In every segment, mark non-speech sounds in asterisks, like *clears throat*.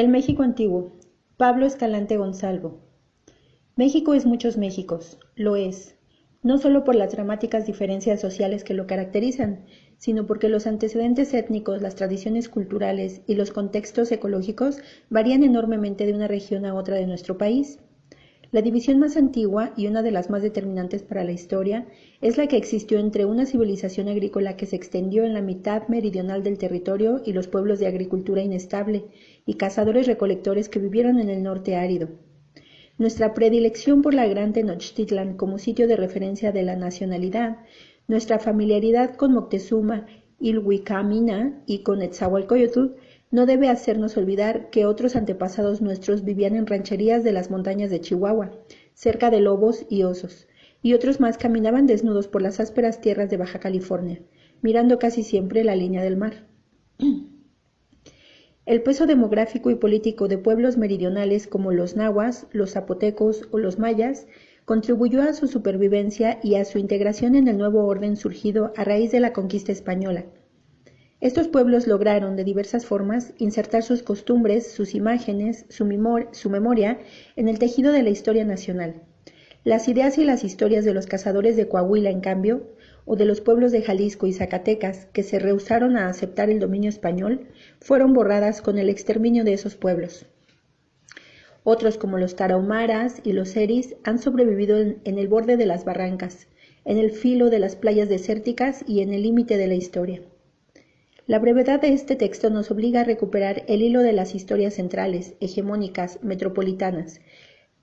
El México antiguo. Pablo Escalante Gonzalvo. México es muchos Méxicos, lo es, no solo por las dramáticas diferencias sociales que lo caracterizan, sino porque los antecedentes étnicos, las tradiciones culturales y los contextos ecológicos varían enormemente de una región a otra de nuestro país. La división más antigua y una de las más determinantes para la historia es la que existió entre una civilización agrícola que se extendió en la mitad meridional del territorio y los pueblos de agricultura inestable y cazadores recolectores que vivieron en el norte árido. Nuestra predilección por la gran Tenochtitlan como sitio de referencia de la nacionalidad, nuestra familiaridad con Moctezuma, Ilhuicamina y con Etzahualcoyotl no debe hacernos olvidar que otros antepasados nuestros vivían en rancherías de las montañas de Chihuahua, cerca de lobos y osos, y otros más caminaban desnudos por las ásperas tierras de Baja California, mirando casi siempre la línea del mar. El peso demográfico y político de pueblos meridionales como los nahuas, los zapotecos o los mayas contribuyó a su supervivencia y a su integración en el nuevo orden surgido a raíz de la conquista española estos pueblos lograron, de diversas formas, insertar sus costumbres, sus imágenes, su, memoria en el tejido de la historia nacional. Las ideas y las historias de los cazadores de Coahuila, en cambio, o de los pueblos de Jalisco y Zacatecas, que se rehusaron a aceptar el dominio español, fueron borradas con el exterminio de esos pueblos. Otros, como los tarahumaras y los eris, han sobrevivido en el borde de las barrancas, en el filo de las playas desérticas y en el límite de la historia. La brevedad de este texto nos obliga a recuperar el hilo de las historias centrales, hegemónicas, metropolitanas,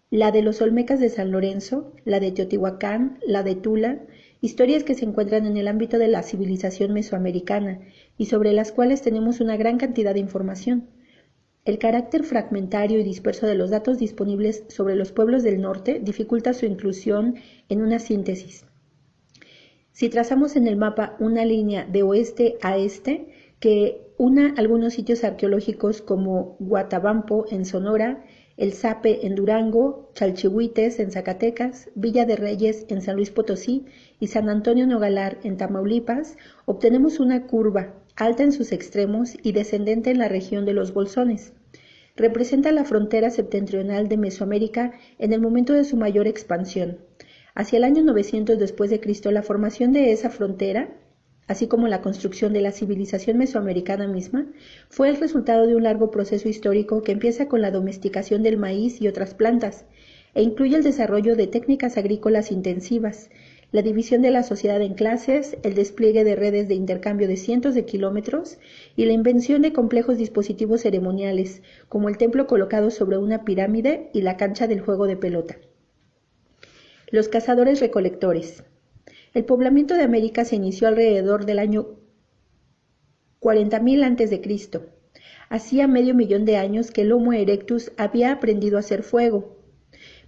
la de los Olmecas de San Lorenzo, la de Teotihuacán, la de Tula, historias que se encuentran en el ámbito de la civilización mesoamericana y sobre las cuales tenemos una gran cantidad de información. El carácter fragmentario y disperso de los datos disponibles sobre los pueblos del norte dificulta su inclusión en una síntesis. Si trazamos en el mapa una línea de oeste a este, que una algunos sitios arqueológicos como Guatabampo en Sonora, El Zape en Durango, Chalchihuites en Zacatecas, Villa de Reyes en San Luis Potosí y San Antonio Nogalar en Tamaulipas, obtenemos una curva alta en sus extremos y descendente en la región de los Bolsones. Representa la frontera septentrional de Mesoamérica en el momento de su mayor expansión. Hacia el año 900 después de Cristo, la formación de esa frontera así como la construcción de la civilización mesoamericana misma, fue el resultado de un largo proceso histórico que empieza con la domesticación del maíz y otras plantas, e incluye el desarrollo de técnicas agrícolas intensivas, la división de la sociedad en clases, el despliegue de redes de intercambio de cientos de kilómetros y la invención de complejos dispositivos ceremoniales, como el templo colocado sobre una pirámide y la cancha del juego de pelota. Los cazadores recolectores. El poblamiento de América se inició alrededor del año 40.000 a.C. Hacía medio millón de años que el Homo erectus había aprendido a hacer fuego,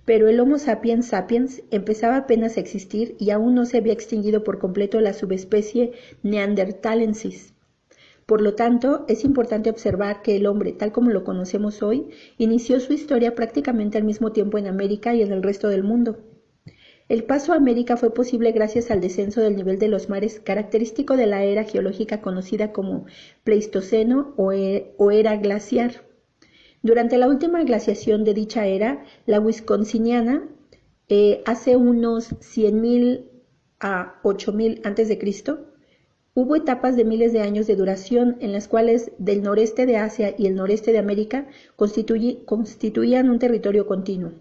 pero el Homo sapiens sapiens empezaba apenas a existir y aún no se había extinguido por completo la subespecie neanderthalensis. Por lo tanto, es importante observar que el hombre, tal como lo conocemos hoy, inició su historia prácticamente al mismo tiempo en América y en el resto del mundo. El paso a América fue posible gracias al descenso del nivel de los mares característico de la era geológica conocida como Pleistoceno o, e, era glaciar. Durante la última glaciación de dicha era, la Wisconsiniana, eh, hace unos 100.000 a 8.000 a.C., hubo etapas de miles de años de duración en las cuales del noreste de Asia y el noreste de América constituían un territorio continuo.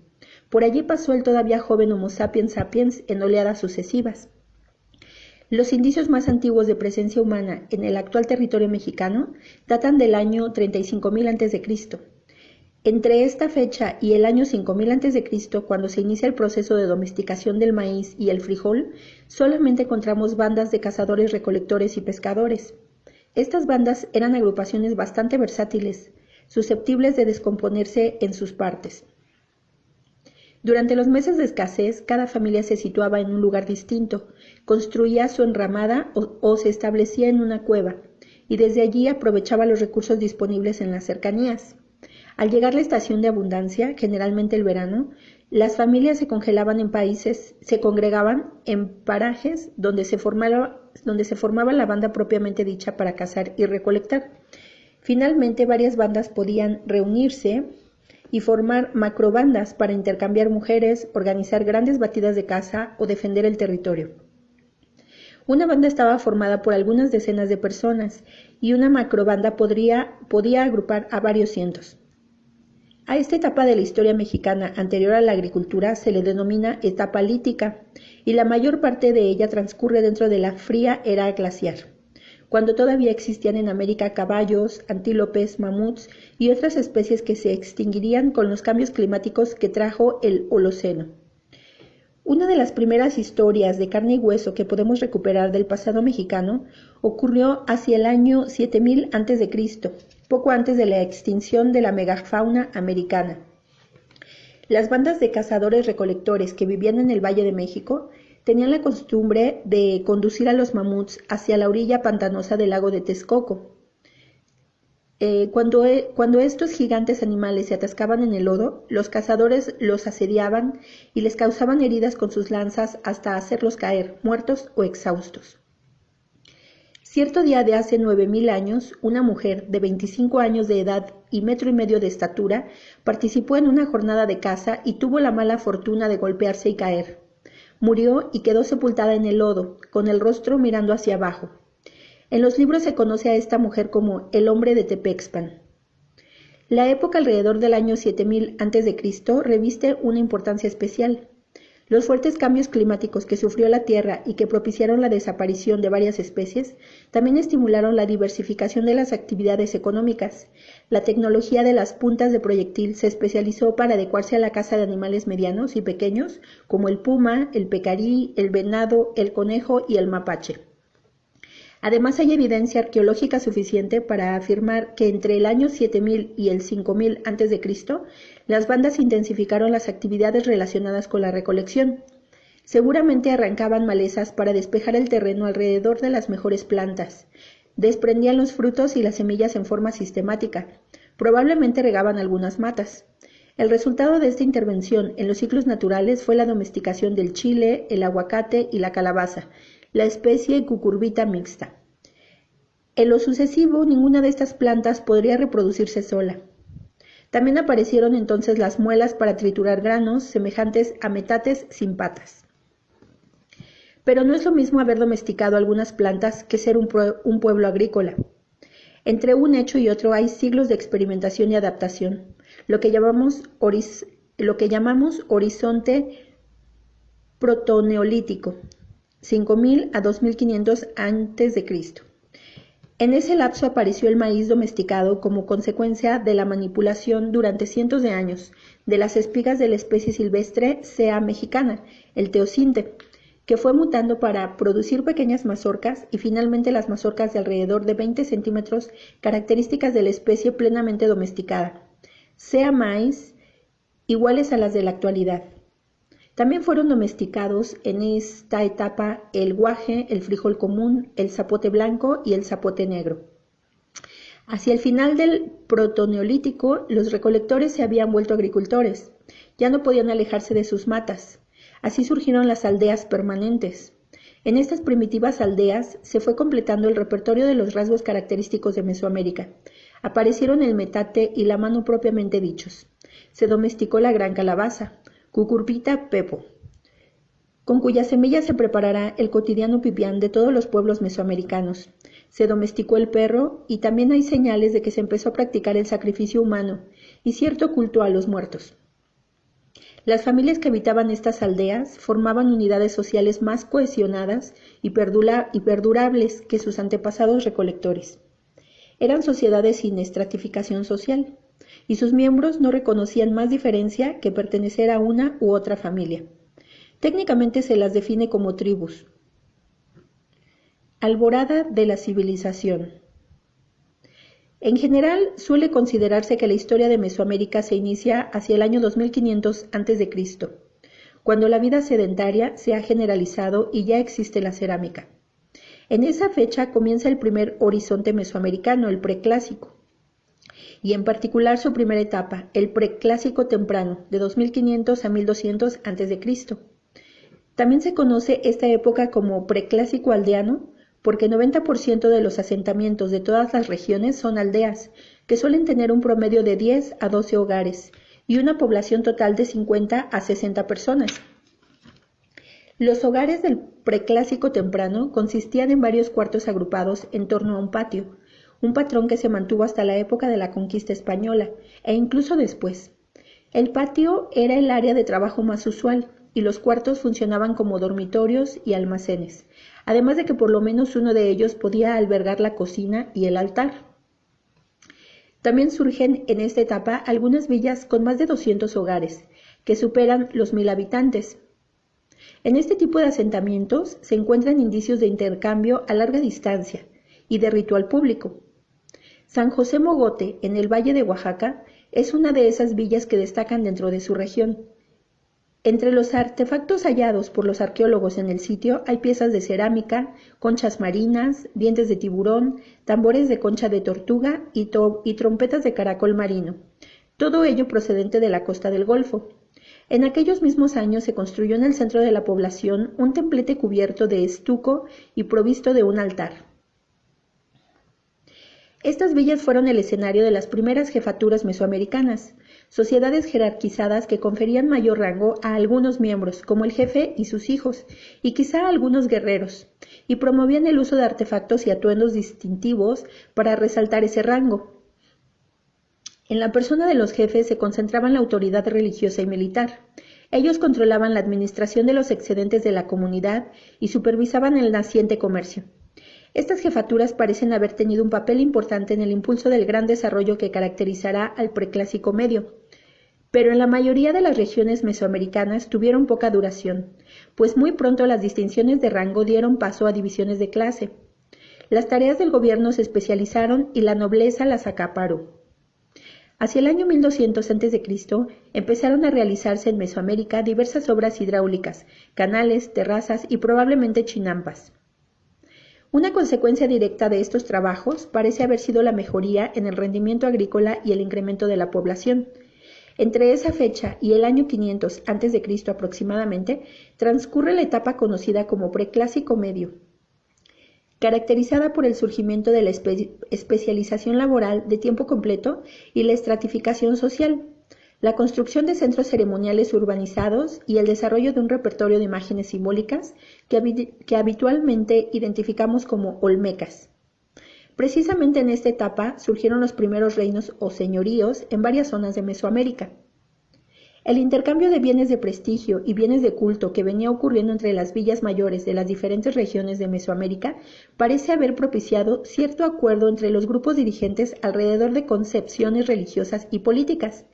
Por allí pasó el todavía joven Homo sapiens sapiens en oleadas sucesivas. Los indicios más antiguos de presencia humana en el actual territorio mexicano datan del año 35.000 a.C. Entre esta fecha y el año 5000 a.C., cuando se inicia el proceso de domesticación del maíz y el frijol, solamente encontramos bandas de cazadores, recolectores y pescadores. Estas bandas eran agrupaciones bastante versátiles, susceptibles de descomponerse en sus partes. Durante los meses de escasez, cada familia se situaba en un lugar distinto, construía su enramada o, se establecía en una cueva, y desde allí aprovechaba los recursos disponibles en las cercanías. Al llegar la estación de abundancia, generalmente el verano, las familias se congelaban en países, se congregaban en parajes donde se formaba, donde se formaba la banda propiamente dicha para cazar y recolectar. Finalmente, varias bandas podían reunirse y formar macrobandas para intercambiar mujeres, organizar grandes batidas de caza o defender el territorio. Una banda estaba formada por algunas decenas de personas y una macrobanda podía agrupar a varios cientos. A esta etapa de la historia mexicana anterior a la agricultura se le denomina etapa lítica y la mayor parte de ella transcurre dentro de la fría era glaciar, cuando todavía existían en América caballos, antílopes, mamuts y otras especies que se extinguirían con los cambios climáticos que trajo el Holoceno. Una de las primeras historias de carne y hueso que podemos recuperar del pasado mexicano ocurrió hacia el año 7000 a.C., poco antes de la extinción de la megafauna americana. Las bandas de cazadores-recolectores que vivían en el Valle de México tenían la costumbre de conducir a los mamuts hacia la orilla pantanosa del lago de Texcoco. Eh, cuando, e, cuando estos gigantes animales se atascaban en el lodo, los cazadores los asediaban y les causaban heridas con sus lanzas hasta hacerlos caer, muertos o exhaustos. Cierto día de hace nueve mil años, una mujer de 25 años de edad y metro y medio de estatura participó en una jornada de caza y tuvo la mala fortuna de golpearse y caer. Murió y quedó sepultada en el lodo, con el rostro mirando hacia abajo. En los libros se conoce a esta mujer como el hombre de Tepexpan. La época alrededor del año 7000 a.C. reviste una importancia especial. Los fuertes cambios climáticos que sufrió la Tierra y que propiciaron la desaparición de varias especies también estimularon la diversificación de las actividades económicas. La tecnología de las puntas de proyectil se especializó para adecuarse a la caza de animales medianos y pequeños como el puma, el pecarí, el venado, el conejo y el mapache. Además, hay evidencia arqueológica suficiente para afirmar que entre el año 7000 y el 5000 a.C., las bandas intensificaron las actividades relacionadas con la recolección. Seguramente arrancaban malezas para despejar el terreno alrededor de las mejores plantas. Desprendían los frutos y las semillas en forma sistemática. Probablemente regaban algunas matas. El resultado de esta intervención en los ciclos naturales fue la domesticación del chile, el aguacate y la calabaza, la especie cucurbita mixta. En lo sucesivo, ninguna de estas plantas podría reproducirse sola. También aparecieron entonces las muelas para triturar granos, semejantes a metates sin patas. Pero no es lo mismo haber domesticado algunas plantas que ser un, pueblo agrícola. Entre un hecho y otro hay siglos de experimentación y adaptación, lo que llamamos, lo que llamamos horizonte protoneolítico, 5000 a 2500 a.C. En ese lapso apareció el maíz domesticado como consecuencia de la manipulación durante cientos de años de las espigas de la especie silvestre sea mexicana, el teocinte, que fue mutando para producir pequeñas mazorcas y finalmente las mazorcas de alrededor de 20 centímetros, características de la especie plenamente domesticada, sea maíz iguales a las de la actualidad. También fueron domesticados en esta etapa el guaje, el frijol común, el zapote blanco y el zapote negro. Hacia el final del protoneolítico, los recolectores se habían vuelto agricultores. Ya no podían alejarse de sus matas. Así surgieron las aldeas permanentes. En estas primitivas aldeas se fue completando el repertorio de los rasgos característicos de Mesoamérica. Aparecieron el metate y la mano propiamente dichos. Se domesticó la gran calabaza, Cucurbita pepo, con cuya semilla se preparará el cotidiano pipián de todos los pueblos mesoamericanos. Se domesticó el perro y también hay señales de que se empezó a practicar el sacrificio humano y cierto culto a los muertos. Las familias que habitaban estas aldeas formaban unidades sociales más cohesionadas y, y perdurables que sus antepasados recolectores. Eran sociedades sin estratificación social y sus miembros no reconocían más diferencia que pertenecer a una u otra familia. Técnicamente se las define como tribus. Alborada de la civilización. En general, suele considerarse que la historia de Mesoamérica se inicia hacia el año 2500 a.C., cuando la vida sedentaria se ha generalizado y ya existe la cerámica. En esa fecha comienza el primer horizonte mesoamericano, el preclásico y en particular su primera etapa, el preclásico temprano, de 2500 a 1200 a.C. También se conoce esta época como preclásico aldeano porque 90% de los asentamientos de todas las regiones son aldeas, que suelen tener un promedio de 10 a 12 hogares y una población total de 50 a 60 personas. Los hogares del preclásico temprano consistían en varios cuartos agrupados en torno a un patio, un patrón que se mantuvo hasta la época de la conquista española e incluso después. El patio era el área de trabajo más usual y los cuartos funcionaban como dormitorios y almacenes, además de que por lo menos uno de ellos podía albergar la cocina y el altar. También surgen en esta etapa algunas villas con más de 200 hogares, que superan los mil habitantes. En este tipo de asentamientos se encuentran indicios de intercambio a larga distancia y de ritual público, San José Mogote, en el Valle de Oaxaca, es una de esas villas que destacan dentro de su región. Entre los artefactos hallados por los arqueólogos en el sitio hay piezas de cerámica, conchas marinas, dientes de tiburón, tambores de concha de tortuga y, trompetas de caracol marino, todo ello procedente de la costa del Golfo. En aquellos mismos años se construyó en el centro de la población un templete cubierto de estuco y provisto de un altar. Estas villas fueron el escenario de las primeras jefaturas mesoamericanas, sociedades jerarquizadas que conferían mayor rango a algunos miembros, como el jefe y sus hijos, y quizá a algunos guerreros, y promovían el uso de artefactos y atuendos distintivos para resaltar ese rango. En la persona de los jefes se concentraban la autoridad religiosa y militar. Ellos controlaban la administración de los excedentes de la comunidad y supervisaban el naciente comercio. Estas jefaturas parecen haber tenido un papel importante en el impulso del gran desarrollo que caracterizará al preclásico medio. Pero en la mayoría de las regiones mesoamericanas tuvieron poca duración, pues muy pronto las distinciones de rango dieron paso a divisiones de clase. Las tareas del gobierno se especializaron y la nobleza las acaparó. Hacia el año 1200 a.C. empezaron a realizarse en Mesoamérica diversas obras hidráulicas, canales, terrazas y probablemente chinampas. Una consecuencia directa de estos trabajos parece haber sido la mejoría en el rendimiento agrícola y el incremento de la población. Entre esa fecha y el año 500 a.C. aproximadamente, transcurre la etapa conocida como preclásico medio, caracterizada por el surgimiento de la especialización laboral de tiempo completo y la estratificación social, la construcción de centros ceremoniales urbanizados y el desarrollo de un repertorio de imágenes simbólicas que, habitualmente identificamos como olmecas. Precisamente en esta etapa surgieron los primeros reinos o señoríos en varias zonas de Mesoamérica. El intercambio de bienes de prestigio y bienes de culto que venía ocurriendo entre las villas mayores de las diferentes regiones de Mesoamérica parece haber propiciado cierto acuerdo entre los grupos dirigentes alrededor de concepciones religiosas y políticas.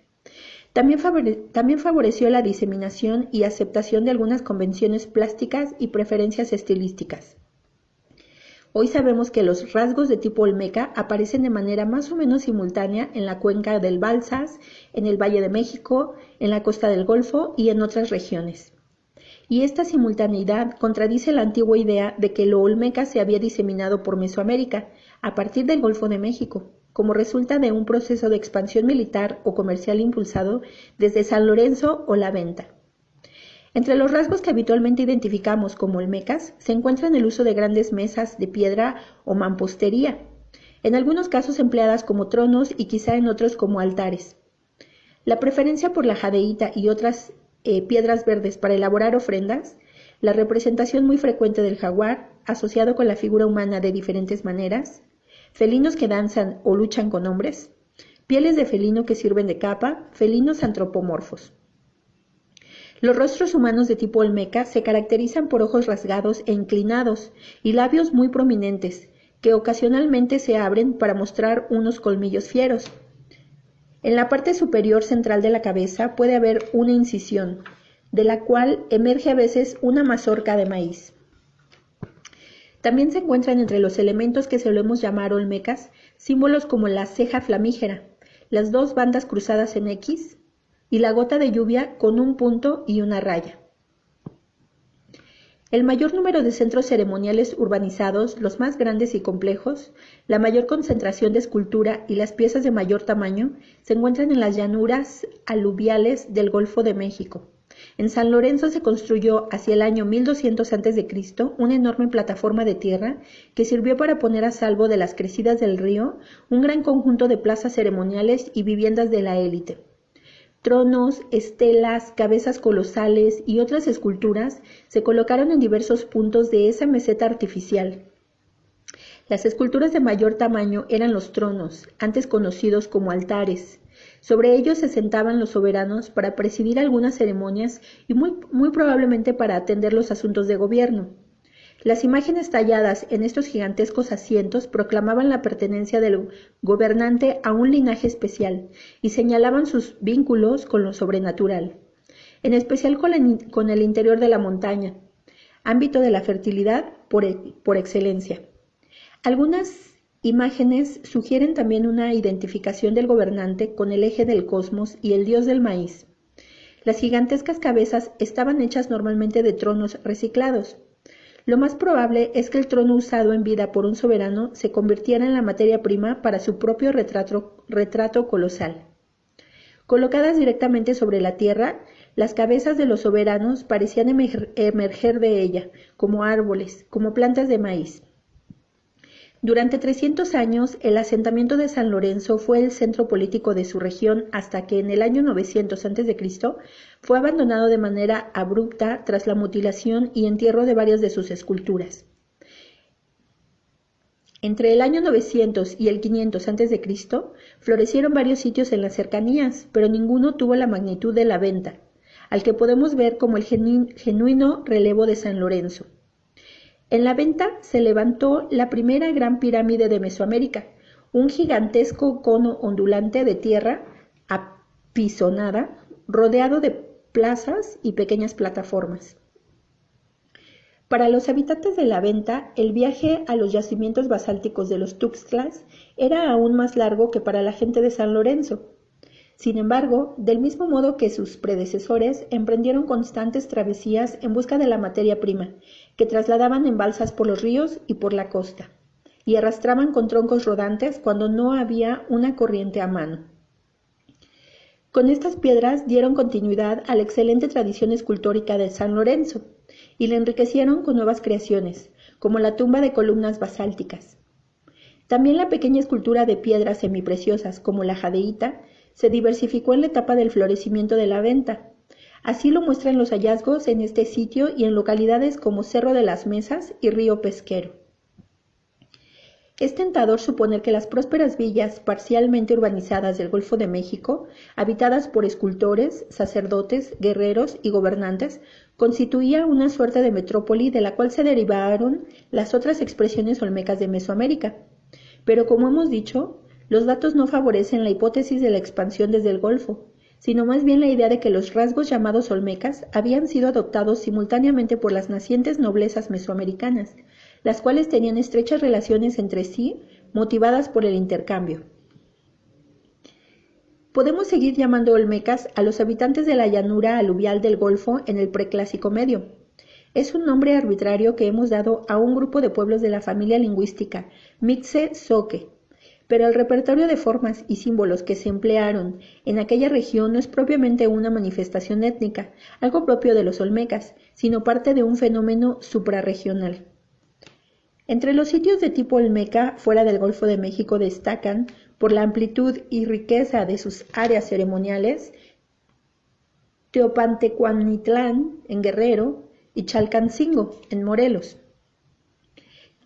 También, favoreció la diseminación y aceptación de algunas convenciones plásticas y preferencias estilísticas. Hoy sabemos que los rasgos de tipo olmeca aparecen de manera más o menos simultánea en la cuenca del Balsas, en el Valle de México, en la costa del Golfo y en otras regiones. Y esta simultaneidad contradice la antigua idea de que lo olmeca se había diseminado por Mesoamérica, a partir del Golfo de México, como resulta de un proceso de expansión militar o comercial impulsado desde San Lorenzo o la venta. Entre los rasgos que habitualmente identificamos como olmecas se encuentran el uso de grandes mesas de piedra o mampostería, en algunos casos empleadas como tronos y quizá en otros como altares. La preferencia por la jadeíta y otras eh, piedras verdes para elaborar ofrendas, la representación muy frecuente del jaguar, asociado con la figura humana de diferentes maneras, felinos que danzan o luchan con hombres, pieles de felino que sirven de capa, felinos antropomorfos. Los rostros humanos de tipo olmeca se caracterizan por ojos rasgados e inclinados y labios muy prominentes, que ocasionalmente se abren para mostrar unos colmillos fieros. En la parte superior central de la cabeza puede haber una incisión, de la cual emerge a veces una mazorca de maíz. También se encuentran entre los elementos que solemos llamar olmecas símbolos como la ceja flamígera, las dos bandas cruzadas en X y la gota de lluvia con un punto y una raya. El mayor número de centros ceremoniales urbanizados, los más grandes y complejos, la mayor concentración de escultura y las piezas de mayor tamaño se encuentran en las llanuras aluviales del Golfo de México, En San Lorenzo se construyó hacia el año 1200 a.C. una enorme plataforma de tierra que sirvió para poner a salvo de las crecidas del río un gran conjunto de plazas ceremoniales y viviendas de la élite. Tronos, estelas, cabezas colosales y otras esculturas se colocaron en diversos puntos de esa meseta artificial. Las esculturas de mayor tamaño eran los tronos, antes conocidos como altares. Sobre ellos se sentaban los soberanos para presidir algunas ceremonias y muy, probablemente para atender los asuntos de gobierno. Las imágenes talladas en estos gigantescos asientos proclamaban la pertenencia del gobernante a un linaje especial y señalaban sus vínculos con lo sobrenatural, en especial con, el interior de la montaña, ámbito de la fertilidad por, por excelencia. Algunas imágenes sugieren también una identificación del gobernante con el eje del cosmos y el dios del maíz. Las gigantescas cabezas estaban hechas normalmente de tronos reciclados, lo más probable es que el trono usado en vida por un soberano se convirtiera en la materia prima para su propio retrato, colosal. Colocadas directamente sobre la tierra, las cabezas de los soberanos parecían emerger de ella, como árboles, como plantas de maíz. Durante 300 años, el asentamiento de San Lorenzo fue el centro político de su región hasta que en el año 900 a.C. fue abandonado de manera abrupta tras la mutilación y entierro de varias de sus esculturas. Entre el año 900 y el 500 a.C. florecieron varios sitios en las cercanías, pero ninguno tuvo la magnitud de la venta, al que podemos ver como el genuino relevo de San Lorenzo. En la venta se levantó la primera gran pirámide de Mesoamérica, un gigantesco cono ondulante de tierra apisonada, rodeado de plazas y pequeñas plataformas. Para los habitantes de la venta, el viaje a los yacimientos basálticos de los Tuxtlas era aún más largo que para la gente de San Lorenzo. Sin embargo, del mismo modo que sus predecesores, emprendieron constantes travesías en busca de la materia prima, que trasladaban en balsas por los ríos y por la costa, y arrastraban con troncos rodantes cuando no había una corriente a mano. Con estas piedras dieron continuidad a la excelente tradición escultórica de San Lorenzo y le enriquecieron con nuevas creaciones, como la tumba de columnas basálticas. También la pequeña escultura de piedras semipreciosas, como la jadeíta, se diversificó en la etapa del florecimiento de la venta. Así lo muestran los hallazgos en este sitio y en localidades como Cerro de las Mesas y Río Pesquero. Es tentador suponer que las prósperas villas parcialmente urbanizadas del Golfo de México, habitadas por escultores, sacerdotes, guerreros y gobernantes, constituía una suerte de metrópoli de la cual se derivaron las otras expresiones olmecas de Mesoamérica. Pero como hemos dicho, los datos no favorecen la hipótesis de la expansión desde el Golfo, sino más bien la idea de que los rasgos llamados olmecas habían sido adoptados simultáneamente por las nacientes noblezas mesoamericanas, las cuales tenían estrechas relaciones entre sí motivadas por el intercambio. Podemos seguir llamando olmecas a los habitantes de la llanura aluvial del Golfo en el preclásico medio. Es un nombre arbitrario que hemos dado a un grupo de pueblos de la familia lingüística Mitze-Soque, pero el repertorio de formas y símbolos que se emplearon en aquella región no es propiamente una manifestación étnica, algo propio de los olmecas, sino parte de un fenómeno suprarregional. Entre los sitios de tipo olmeca fuera del Golfo de México destacan, por la amplitud y riqueza de sus áreas ceremoniales, Teopantecuanitlán en Guerrero y Chalcancingo en Morelos.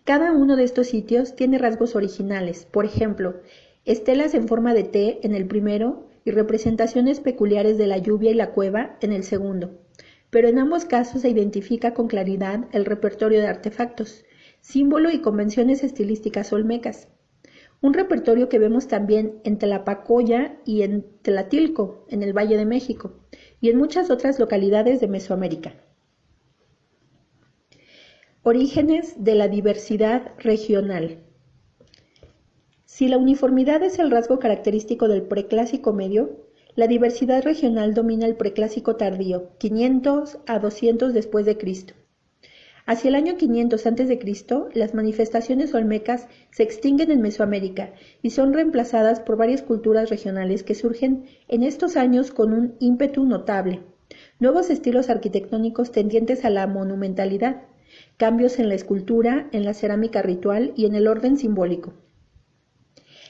Cada uno de estos sitios tiene rasgos originales, por ejemplo, estelas en forma de T en el primero y representaciones peculiares de la lluvia y la cueva en el segundo. Pero en ambos casos se identifica con claridad el repertorio de artefactos, símbolo y convenciones estilísticas olmecas. Un repertorio que vemos también en Tlapacoya y en Tlatilco, en el Valle de México, y en muchas otras localidades de Mesoamérica. Orígenes de la diversidad regional. Si la uniformidad es el rasgo característico del preclásico medio, la diversidad regional domina el preclásico tardío, 500 a 200 después de Cristo. Hacia el año 500 a.C., las manifestaciones olmecas se extinguen en Mesoamérica y son reemplazadas por varias culturas regionales que surgen en estos años con un ímpetu notable, nuevos estilos arquitectónicos tendientes a la monumentalidad, cambios en la escultura, en la cerámica ritual y en el orden simbólico.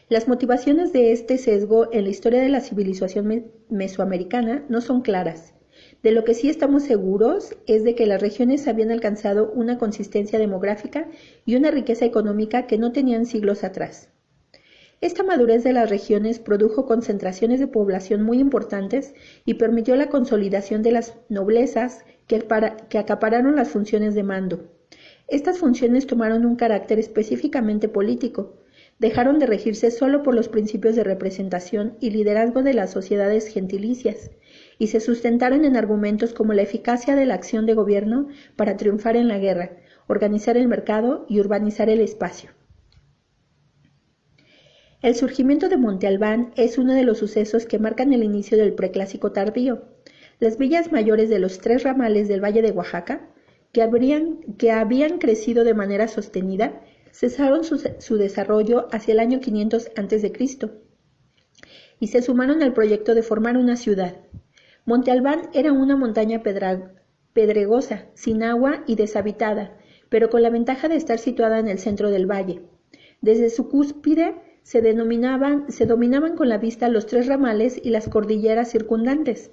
Las motivaciones de este sesgo en la historia de la civilización mesoamericana no son claras. De lo que sí estamos seguros es de que las regiones habían alcanzado una consistencia demográfica y una riqueza económica que no tenían siglos atrás. Esta madurez de las regiones produjo concentraciones de población muy importantes y permitió la consolidación de las noblezas que, que acapararon las funciones de mando. Estas funciones tomaron un carácter específicamente político, dejaron de regirse solo por los principios de representación y liderazgo de las sociedades gentilicias, y se sustentaron en argumentos como la eficacia de la acción de gobierno para triunfar en la guerra, organizar el mercado y urbanizar el espacio. El surgimiento de Monte Albán es uno de los sucesos que marcan el inicio del preclásico tardío. Las villas mayores de los tres ramales del Valle de Oaxaca, que, que habían crecido de manera sostenida, cesaron su, desarrollo hacia el año 500 a.C. y se sumaron al proyecto de formar una ciudad. Monte Albán era una montaña pedregosa, sin agua y deshabitada, pero con la ventaja de estar situada en el centro del valle. Desde su cúspide se, se dominaban con la vista los tres ramales y las cordilleras circundantes.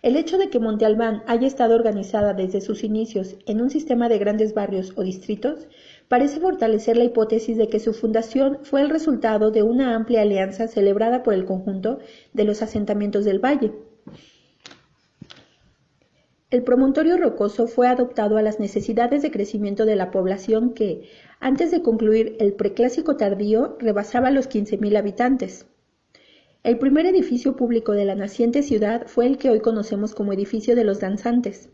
El hecho de que Monte Albán haya estado organizada desde sus inicios en un sistema de grandes barrios o distritos parece fortalecer la hipótesis de que su fundación fue el resultado de una amplia alianza celebrada por el conjunto de los asentamientos del valle. El promontorio rocoso fue adoptado a las necesidades de crecimiento de la población que, antes de concluir el preclásico tardío, rebasaba los 15.000 habitantes. El primer edificio público de la naciente ciudad fue el que hoy conocemos como edificio de los danzantes.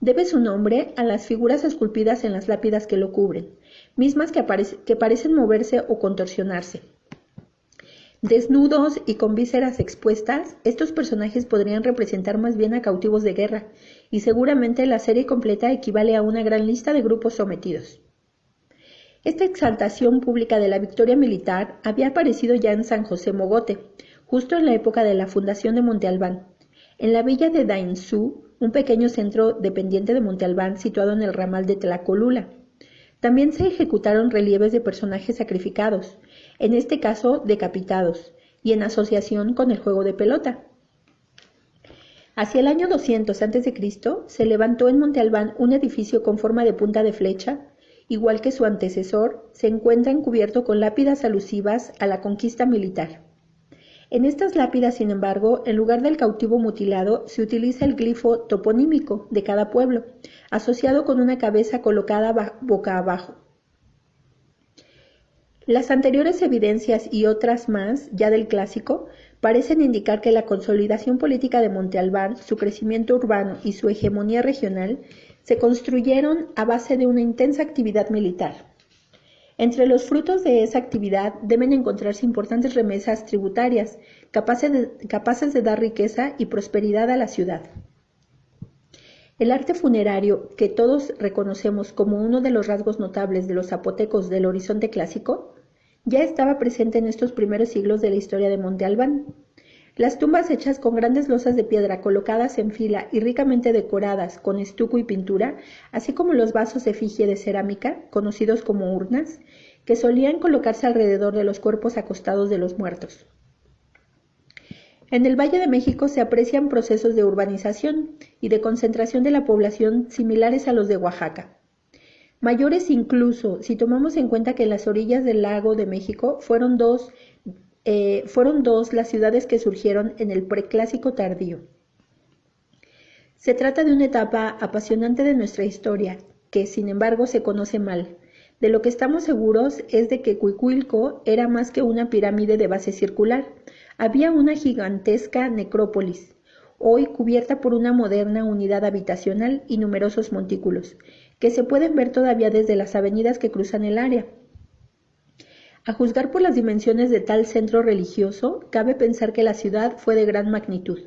Debe su nombre a las figuras esculpidas en las lápidas que lo cubren, mismas que, parecen moverse o contorsionarse. Desnudos y con vísceras expuestas, estos personajes podrían representar más bien a cautivos de guerra, y seguramente la serie completa equivale a una gran lista de grupos sometidos. Esta exaltación pública de la victoria militar había aparecido ya en San José Mogote, justo en la época de la fundación de Monte Albán. En la villa de Dainzú, un pequeño centro dependiente de Monte Albán situado en el ramal de Tlacolula, también se ejecutaron relieves de personajes sacrificados, en este caso decapitados, y en asociación con el juego de pelota. Hacia el año 200 a.C. se levantó en Monte Albán un edificio con forma de punta de flecha, igual que su antecesor, se encuentra encubierto con lápidas alusivas a la conquista militar. En estas lápidas, sin embargo, en lugar del cautivo mutilado, se utiliza el glifo toponímico de cada pueblo, asociado con una cabeza colocada boca abajo. Las anteriores evidencias y otras más, ya del clásico, parecen indicar que la consolidación política de Monte Albán, su crecimiento urbano y su hegemonía regional se construyeron a base de una intensa actividad militar. Entre los frutos de esa actividad deben encontrarse importantes remesas tributarias capaces de, dar riqueza y prosperidad a la ciudad. El arte funerario, que todos reconocemos como uno de los rasgos notables de los zapotecos del horizonte clásico, ya estaba presente en estos primeros siglos de la historia de Monte Albán. Las tumbas hechas con grandes losas de piedra colocadas en fila y ricamente decoradas con estuco y pintura, así como los vasos efigie de cerámica, conocidos como urnas, que solían colocarse alrededor de los cuerpos acostados de los muertos. En el Valle de México se aprecian procesos de urbanización y de concentración de la población similares a los de Oaxaca. Mayores incluso si tomamos en cuenta que las orillas del lago de México fueron dos eh, fueron dos las ciudades que surgieron en el preclásico tardío. Se trata de una etapa apasionante de nuestra historia, que sin embargo se conoce mal. De lo que estamos seguros es de que Cuicuilco era más que una pirámide de base circular. Había una gigantesca necrópolis, hoy cubierta por una moderna unidad habitacional y numerosos montículos, que se pueden ver todavía desde las avenidas que cruzan el área. A juzgar por las dimensiones de tal centro religioso, cabe pensar que la ciudad fue de gran magnitud.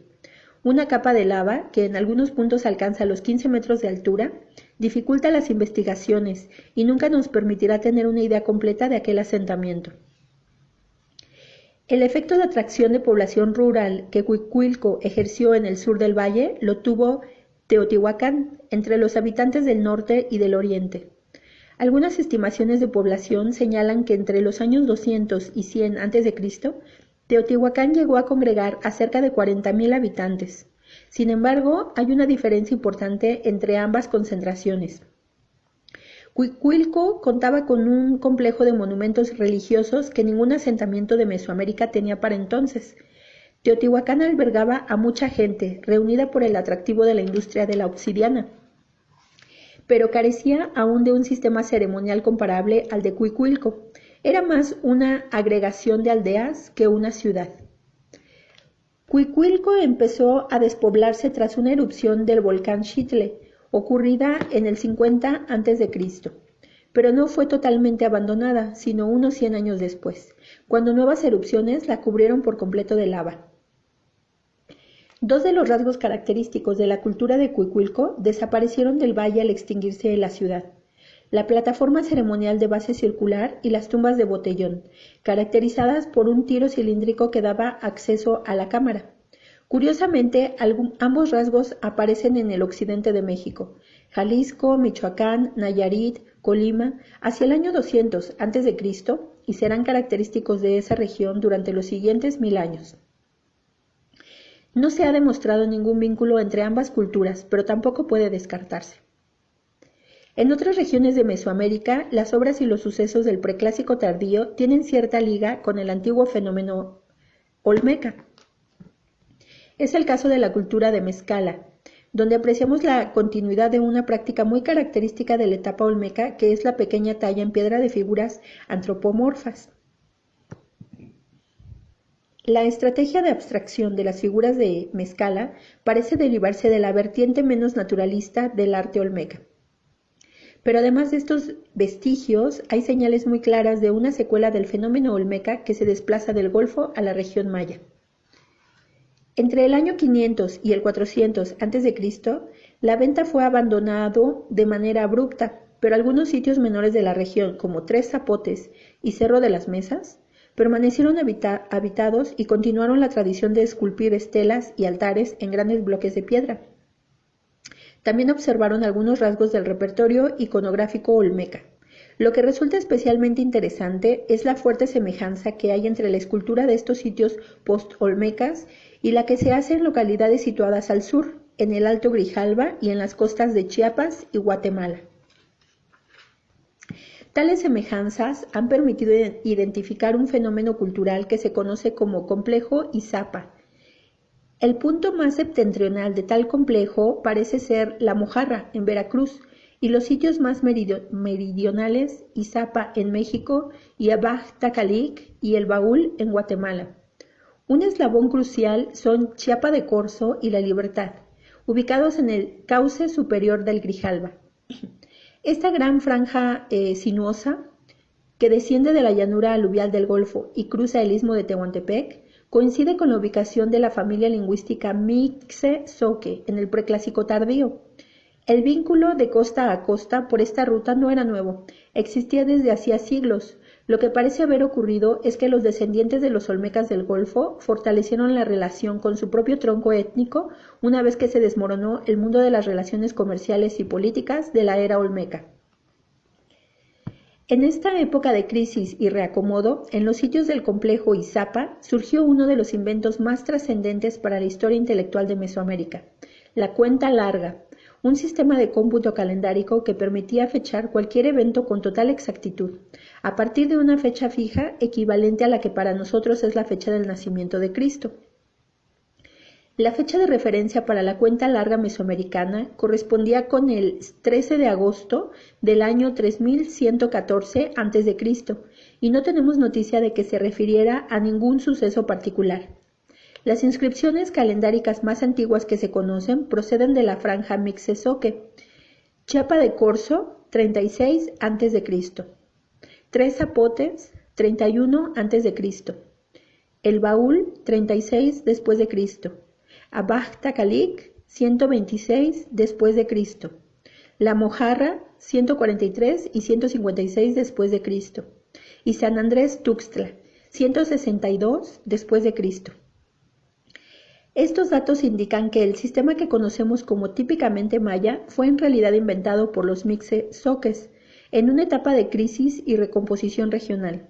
Una capa de lava, que en algunos puntos alcanza los 15 metros de altura, dificulta las investigaciones y nunca nos permitirá tener una idea completa de aquel asentamiento. El efecto de atracción de población rural que Cuicuilco ejerció en el sur del valle lo tuvo Teotihuacán, entre los habitantes del norte y del oriente. Algunas estimaciones de población señalan que entre los años 200 y 100 a.C., Teotihuacán llegó a congregar a cerca de 40.000 habitantes. Sin embargo, hay una diferencia importante entre ambas concentraciones. Cuicuilco contaba con un complejo de monumentos religiosos que ningún asentamiento de Mesoamérica tenía para entonces, Teotihuacán albergaba a mucha gente, reunida por el atractivo de la industria de la obsidiana, pero carecía aún de un sistema ceremonial comparable al de Cuicuilco. Era más una agregación de aldeas que una ciudad. Cuicuilco empezó a despoblarse tras una erupción del volcán Chitle, ocurrida en el 50 a.C., pero no fue totalmente abandonada, sino unos 100 años después, cuando nuevas erupciones la cubrieron por completo de lava. Dos de los rasgos característicos de la cultura de Cuicuilco desaparecieron del valle al extinguirse la ciudad. La plataforma ceremonial de base circular y las tumbas de botellón, caracterizadas por un tiro cilíndrico que daba acceso a la cámara. Curiosamente, ambos rasgos aparecen en el occidente de México, Jalisco, Michoacán, Nayarit, Colima, hacia el año 200 a.C. y serán característicos de esa región durante los siguientes mil años. No se ha demostrado ningún vínculo entre ambas culturas, pero tampoco puede descartarse. En otras regiones de Mesoamérica, las obras y los sucesos del preclásico tardío tienen cierta liga con el antiguo fenómeno olmeca. Es el caso de la cultura de Mezcala, donde apreciamos la continuidad de una práctica muy característica de la etapa olmeca, que es la pequeña talla en piedra de figuras antropomorfas. La estrategia de abstracción de las figuras de Mezcala parece derivarse de la vertiente menos naturalista del arte olmeca. Pero además de estos vestigios, hay señales muy claras de una secuela del fenómeno olmeca que se desplaza del Golfo a la región maya. Entre el año 500 y el 400 a.C., la venta fue abandonado de manera abrupta, pero algunos sitios menores de la región, como Tres Zapotes y Cerro de las Mesas, permanecieron habitados y continuaron la tradición de esculpir estelas y altares en grandes bloques de piedra. También observaron algunos rasgos del repertorio iconográfico olmeca. Lo que resulta especialmente interesante es la fuerte semejanza que hay entre la escultura de estos sitios post-olmecas y la que se hace en localidades situadas al sur, en el Alto Grijalva y en las costas de Chiapas y Guatemala. Tales semejanzas han permitido identificar un fenómeno cultural que se conoce como complejo Izapa. El punto más septentrional de tal complejo parece ser La Mojarra, en Veracruz, y los sitios más meridionales, Izapa en México y Abaj Tacalic y El Baúl en Guatemala. Un eslabón crucial son Chiapa de Corzo y La Libertad, ubicados en el cauce superior del Grijalva. Esta gran franja eh, sinuosa, que desciende de la llanura aluvial del Golfo y cruza el istmo de Tehuantepec, coincide con la ubicación de la familia lingüística Mixe-Soque en el preclásico tardío. El vínculo de costa a costa por esta ruta no era nuevo, existía desde hacía siglos, lo que parece haber ocurrido es que los descendientes de los olmecas del Golfo fortalecieron la relación con su propio tronco étnico una vez que se desmoronó el mundo de las relaciones comerciales y políticas de la era olmeca. En esta época de crisis y reacomodo, en los sitios del complejo Izapa surgió uno de los inventos más trascendentes para la historia intelectual de Mesoamérica, la cuenta larga, un sistema de cómputo calendárico que permitía fechar cualquier evento con total exactitud, a partir de una fecha fija equivalente a la que para nosotros es la fecha del nacimiento de Cristo. La fecha de referencia para la cuenta larga mesoamericana correspondía con el 13 de agosto del año 3114 a.C. y no tenemos noticia de que se refiriera a ningún suceso particular. Las inscripciones calendáricas más antiguas que se conocen proceden de la franja Mixesoque, Chiapa de Corzo, 36 a.C., Tres Zapotes, 31 a.C., El Baúl, 36 después de Cristo, Abaj Tacalic, 126 después de Cristo, La Mojarra, 143 y 156 después de Cristo, y San Andrés Tuxtla, 162 después de Cristo. Estos datos indican que el sistema que conocemos como típicamente maya fue en realidad inventado por los mixe-soques en una etapa de crisis y recomposición regional.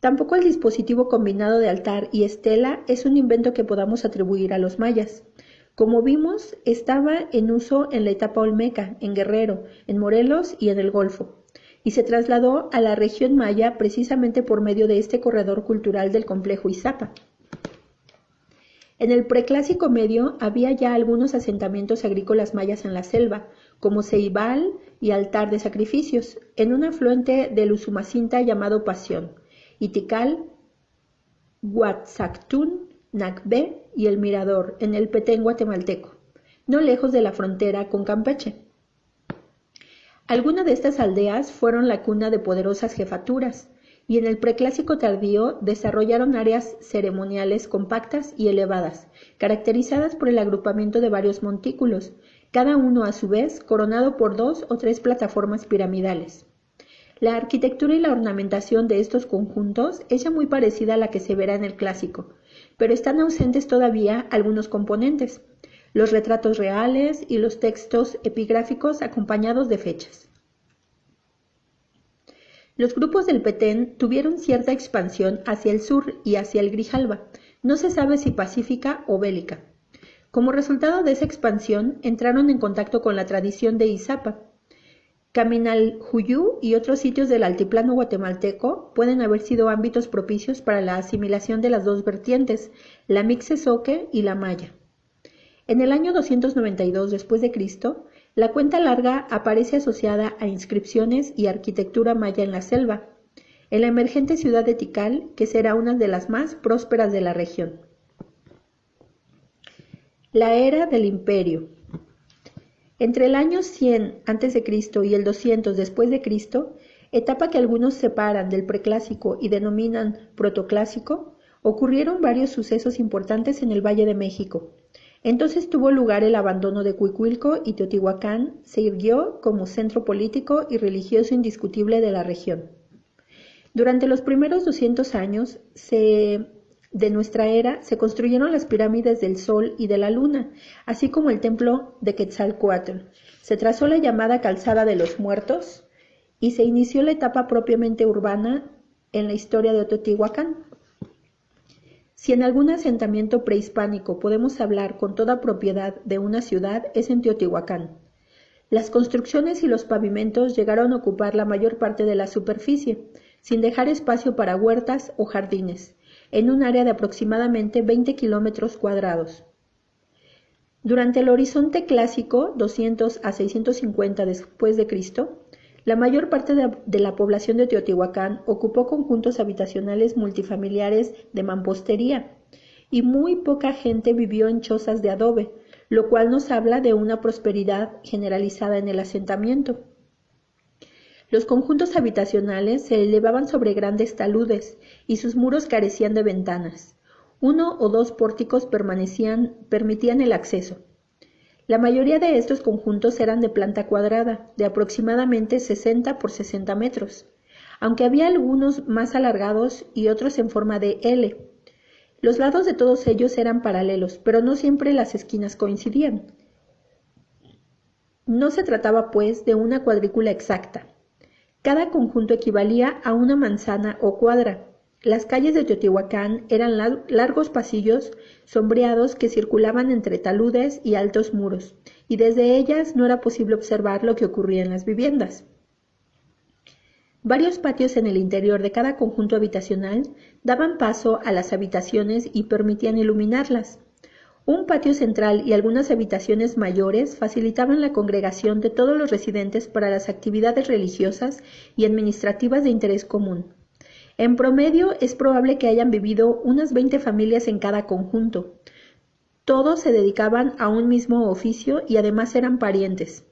Tampoco el dispositivo combinado de altar y estela es un invento que podamos atribuir a los mayas. Como vimos, estaba en uso en la etapa olmeca, en Guerrero, en Morelos y en el Golfo, y se trasladó a la región maya precisamente por medio de este corredor cultural del complejo Izapa. En el preclásico medio había ya algunos asentamientos agrícolas mayas en la selva, como Ceibal y Altar de Sacrificios, en un afluente del Usumacinta llamado Pasión, y Tikal, Huatzactún, Nacbe y El Mirador, en el Petén guatemalteco, no lejos de la frontera con Campeche. Algunas de estas aldeas fueron la cuna de poderosas jefaturas, y en el preclásico tardío desarrollaron áreas ceremoniales compactas y elevadas, caracterizadas por el agrupamiento de varios montículos, cada uno a su vez coronado por dos o tres plataformas piramidales. La arquitectura y la ornamentación de estos conjuntos es ya muy parecida a la que se verá en el clásico, pero están ausentes todavía algunos componentes, los retratos reales y los textos epigráficos acompañados de fechas. Los grupos del Petén tuvieron cierta expansión hacia el sur y hacia el Grijalba, no se sabe si pacífica o bélica. Como resultado de esa expansión, entraron en contacto con la tradición de Izapa. Caminal-Juyú y otros sitios del altiplano guatemalteco pueden haber sido ámbitos propicios para la asimilación de las dos vertientes, la Mixesoque y la Maya. En el año 292 después de Cristo, la cuenta larga aparece asociada a inscripciones y arquitectura maya en la selva, en la emergente ciudad de Tikal, que será una de las más prósperas de la región. La era del imperio. Entre el año 100 a.C. y el 200 después de Cristo, etapa que algunos separan del preclásico y denominan protoclásico, ocurrieron varios sucesos importantes en el Valle de México, entonces tuvo lugar el abandono de Cuicuilco y Teotihuacán se irguió como centro político y religioso indiscutible de la región. Durante los primeros 200 años de nuestra era se construyeron las pirámides del Sol y de la Luna, así como el templo de Quetzalcoatl. Se trazó la llamada Calzada de los Muertos y se inició la etapa propiamente urbana en la historia de Teotihuacán. Si en algún asentamiento prehispánico podemos hablar con toda propiedad de una ciudad, es en Teotihuacán. Las construcciones y los pavimentos llegaron a ocupar la mayor parte de la superficie, sin dejar espacio para huertas o jardines, en un área de aproximadamente 20 kilómetros cuadrados. Durante el horizonte clásico, 200 a 650 después de Cristo, la mayor parte de, la población de Teotihuacán ocupó conjuntos habitacionales multifamiliares de mampostería y muy poca gente vivió en chozas de adobe, lo cual nos habla de una prosperidad generalizada en el asentamiento. Los conjuntos habitacionales se elevaban sobre grandes taludes y sus muros carecían de ventanas. Uno o dos pórticos permitían el acceso. La mayoría de estos conjuntos eran de planta cuadrada, de aproximadamente 60 por 60 metros, aunque había algunos más alargados y otros en forma de L. Los lados de todos ellos eran paralelos, pero no siempre las esquinas coincidían. No se trataba, pues, de una cuadrícula exacta. Cada conjunto equivalía a una manzana o cuadra, las calles de Teotihuacán eran largos pasillos sombreados que circulaban entre taludes y altos muros, y desde ellas no era posible observar lo que ocurría en las viviendas. Varios patios en el interior de cada conjunto habitacional daban paso a las habitaciones y permitían iluminarlas. Un patio central y algunas habitaciones mayores facilitaban la congregación de todos los residentes para las actividades religiosas y administrativas de interés común. En promedio es probable que hayan vivido unas 20 familias en cada conjunto. Todos se dedicaban a un mismo oficio y además eran parientes.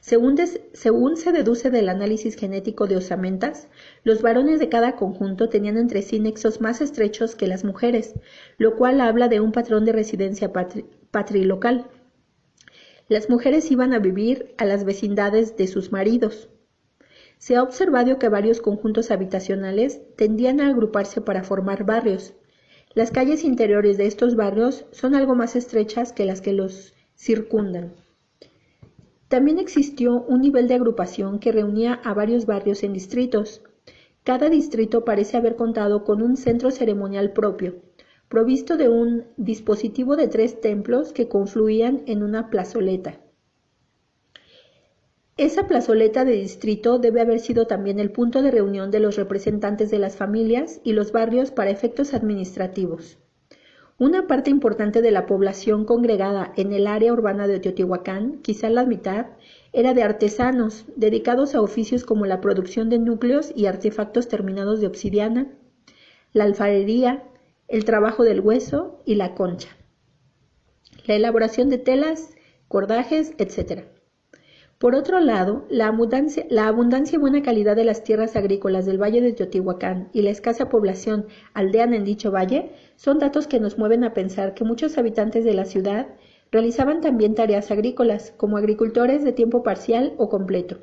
Según, se deduce del análisis genético de osamentas, los varones de cada conjunto tenían entre sí nexos más estrechos que las mujeres, lo cual habla de un patrón de residencia patrilocal. Las mujeres iban a vivir a las vecindades de sus maridos. Se ha observado que varios conjuntos habitacionales tendían a agruparse para formar barrios. Las calles interiores de estos barrios son algo más estrechas que las que los circundan. También existió un nivel de agrupación que reunía a varios barrios en distritos. Cada distrito parece haber contado con un centro ceremonial propio, provisto de un dispositivo de tres templos que confluían en una plazoleta. Esa plazoleta de distrito debe haber sido también el punto de reunión de los representantes de las familias y los barrios para efectos administrativos. Una parte importante de la población congregada en el área urbana de Teotihuacán, quizá la mitad, era de artesanos, dedicados a oficios como la producción de núcleos y artefactos terminados de obsidiana, la alfarería, el trabajo del hueso y la concha, la elaboración de telas, cordajes, etc. Por otro lado, la abundancia, y buena calidad de las tierras agrícolas del Valle de Teotihuacán y la escasa población aldeana en dicho valle son datos que nos mueven a pensar que muchos habitantes de la ciudad realizaban también tareas agrícolas, como agricultores de tiempo parcial o completo.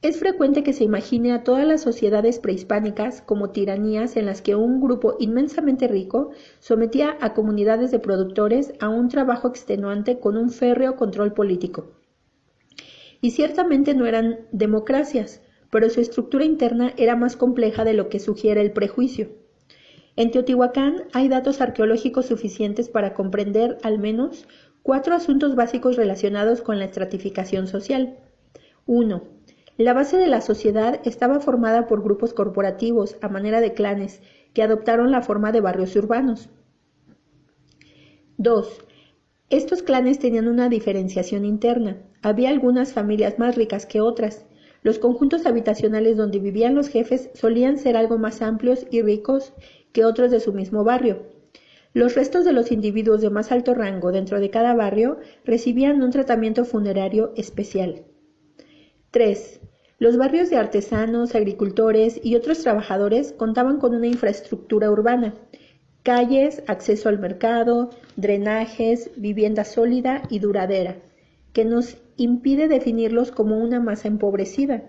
Es frecuente que se imagine a todas las sociedades prehispánicas como tiranías en las que un grupo inmensamente rico sometía a comunidades de productores a un trabajo extenuante con un férreo control político y ciertamente no eran democracias, pero su estructura interna era más compleja de lo que sugiere el prejuicio. En Teotihuacán hay datos arqueológicos suficientes para comprender al menos cuatro asuntos básicos relacionados con la estratificación social. 1. La base de la sociedad estaba formada por grupos corporativos a manera de clanes que adoptaron la forma de barrios urbanos. 2. Estos clanes tenían una diferenciación interna. Había algunas familias más ricas que otras. Los conjuntos habitacionales donde vivían los jefes solían ser algo más amplios y ricos que otros de su mismo barrio. Los restos de los individuos de más alto rango dentro de cada barrio recibían un tratamiento funerario especial. 3. Los barrios de artesanos, agricultores y otros trabajadores contaban con una infraestructura urbana, calles, acceso al mercado, drenajes, vivienda sólida y duradera, que nos impide definirlos como una masa empobrecida.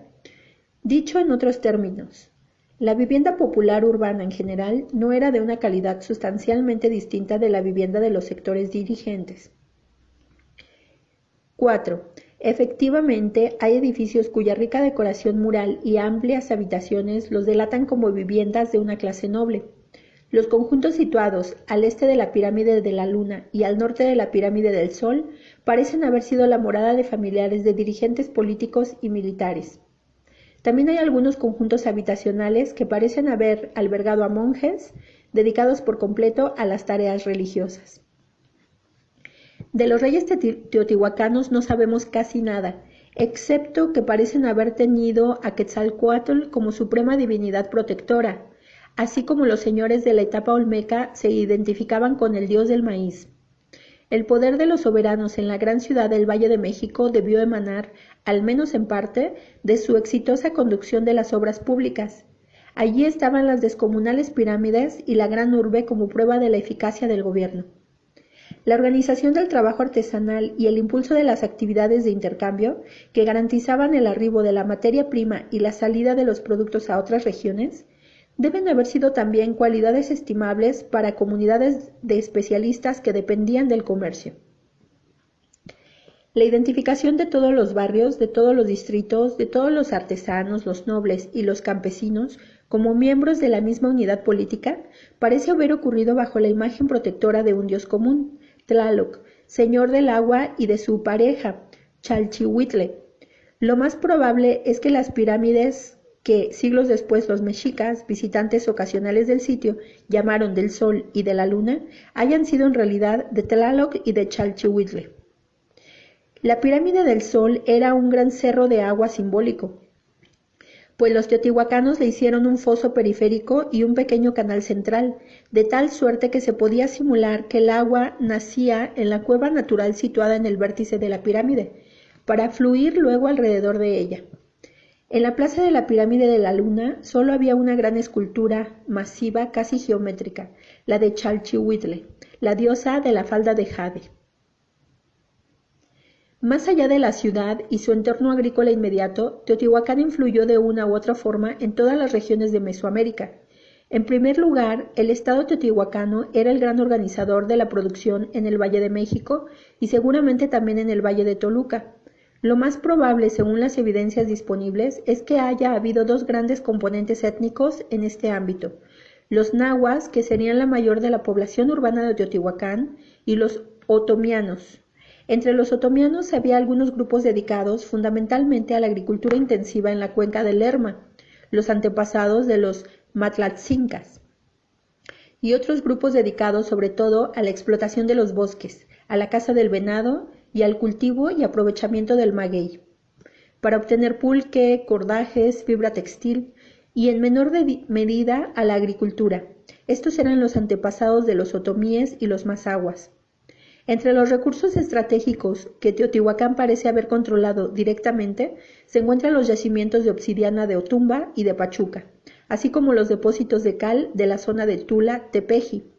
Dicho en otros términos, la vivienda popular urbana en general no era de una calidad sustancialmente distinta de la vivienda de los sectores dirigentes. 4. Efectivamente, hay edificios cuya rica decoración mural y amplias habitaciones los delatan como viviendas de una clase noble. Los conjuntos situados al este de la pirámide de la Luna y al norte de la pirámide del Sol parecen haber sido la morada de familiares de dirigentes políticos y militares. También hay algunos conjuntos habitacionales que parecen haber albergado a monjes dedicados por completo a las tareas religiosas. De los reyes teotihuacanos no sabemos casi nada, excepto que parecen haber tenido a Quetzalcoatl como suprema divinidad protectora, así como los señores de la etapa olmeca se identificaban con el dios del maíz. El poder de los soberanos en la gran ciudad del Valle de México debió emanar, al menos en parte, de su exitosa conducción de las obras públicas. Allí estaban las descomunales pirámides y la gran urbe como prueba de la eficacia del gobierno. La organización del trabajo artesanal y el impulso de las actividades de intercambio, que garantizaban el arribo de la materia prima y la salida de los productos a otras regiones, deben haber sido también cualidades estimables para comunidades de especialistas que dependían del comercio. La identificación de todos los barrios, de todos los distritos, de todos los artesanos, los nobles y los campesinos como miembros de la misma unidad política parece haber ocurrido bajo la imagen protectora de un dios común, Tlaloc, señor del agua y de su pareja, Chalchihuitle. Lo más probable es que las pirámides que siglos después los mexicas, visitantes ocasionales del sitio, llamaron del Sol y de la Luna, hayan sido en realidad de Tlaloc y de Chalchihuitle. La pirámide del Sol era un gran cerro de agua simbólico, pues los teotihuacanos le hicieron un foso periférico y un pequeño canal central, de tal suerte que se podía simular que el agua nacía en la cueva natural situada en el vértice de la pirámide, para fluir luego alrededor de ella. En la plaza de la pirámide de la Luna solo había una gran escultura masiva casi geométrica, la de Chalchihuitle, la diosa de la falda de Jade. Más allá de la ciudad y su entorno agrícola inmediato, Teotihuacán influyó de una u otra forma en todas las regiones de Mesoamérica. En primer lugar, el Estado teotihuacano era el gran organizador de la producción en el Valle de México y seguramente también en el Valle de Toluca. Lo más probable, según las evidencias disponibles, es que haya habido dos grandes componentes étnicos en este ámbito. Los nahuas, que serían la mayor de la población urbana de Teotihuacán, y los otomianos. Entre los otomianos había algunos grupos dedicados fundamentalmente a la agricultura intensiva en la cuenca del Lerma, los antepasados de los matlatzincas, y otros grupos dedicados sobre todo a la explotación de los bosques, a la caza del venado y al cultivo y aprovechamiento del maguey, para obtener pulque, cordajes, fibra textil y en menor medida a la agricultura. Estos eran los antepasados de los otomíes y los mazaguas. Entre los recursos estratégicos que Teotihuacán parece haber controlado directamente se encuentran los yacimientos de obsidiana de Otumba y de Pachuca, así como los depósitos de cal de la zona de Tula, Tepeji.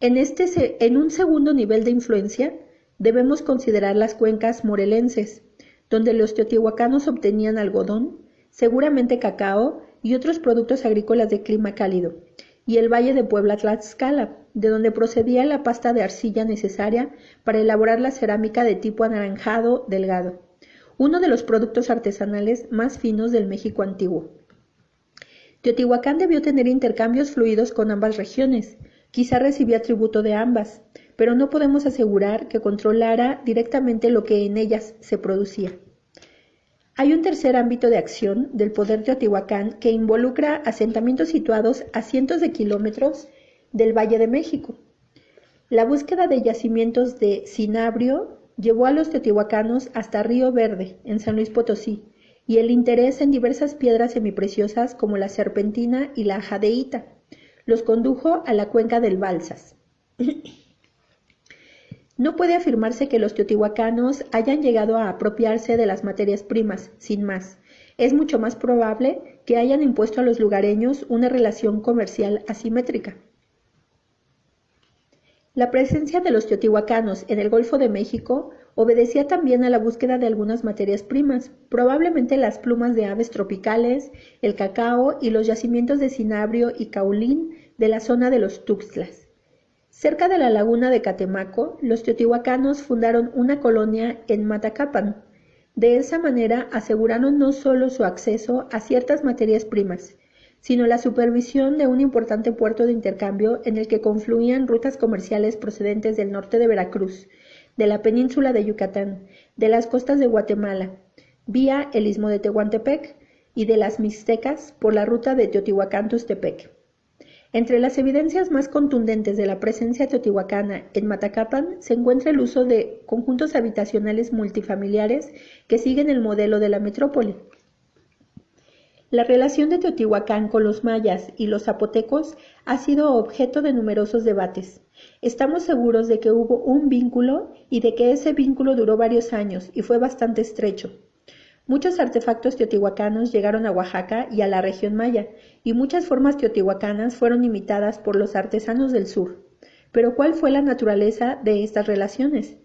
En, este, en un segundo nivel de influencia, debemos considerar las cuencas morelenses, donde los teotihuacanos obtenían algodón, seguramente cacao y otros productos agrícolas de clima cálido, y el valle de Puebla Tlaxcala, de donde procedía la pasta de arcilla necesaria para elaborar la cerámica de tipo anaranjado delgado, uno de los productos artesanales más finos del México antiguo. Teotihuacán debió tener intercambios fluidos con ambas regiones, quizá recibía tributo de ambas, pero no podemos asegurar que controlara directamente lo que en ellas se producía. Hay un tercer ámbito de acción del poder teotihuacán que involucra asentamientos situados a cientos de kilómetros del Valle de México. La búsqueda de yacimientos de cinabrio llevó a los teotihuacanos hasta Río Verde, en San Luis Potosí, y el interés en diversas piedras semipreciosas como la serpentina y la jadeíta los condujo a la cuenca del Balsas. *clears throat* No puede afirmarse que los teotihuacanos hayan llegado a apropiarse de las materias primas, sin más. Es mucho más probable que hayan impuesto a los lugareños una relación comercial asimétrica. La presencia de los teotihuacanos en el Golfo de México obedecía también a la búsqueda de algunas materias primas, probablemente las plumas de aves tropicales, el cacao y los yacimientos de cinabrio y caulín de la zona de los Tuxtlas. Cerca de la laguna de Catemaco, los teotihuacanos fundaron una colonia en Matacapan. De esa manera aseguraron no solo su acceso a ciertas materias primas, sino la supervisión de un importante puerto de intercambio en el que confluían rutas comerciales procedentes del norte de Veracruz, de la península de Yucatán, de las costas de Guatemala, vía el istmo de Tehuantepec y de las Mixtecas por la ruta de Teotihuacán-Tustepec. Entre las evidencias más contundentes de la presencia teotihuacana en Matacapan se encuentra el uso de conjuntos habitacionales multifamiliares que siguen el modelo de la metrópoli. La relación de Teotihuacán con los mayas y los zapotecos ha sido objeto de numerosos debates. Estamos seguros de que hubo un vínculo y de que ese vínculo duró varios años y fue bastante estrecho. Muchos artefactos teotihuacanos llegaron a Oaxaca y a la región maya, y muchas formas teotihuacanas fueron imitadas por los artesanos del sur. Pero ¿cuál fue la naturaleza de estas relaciones?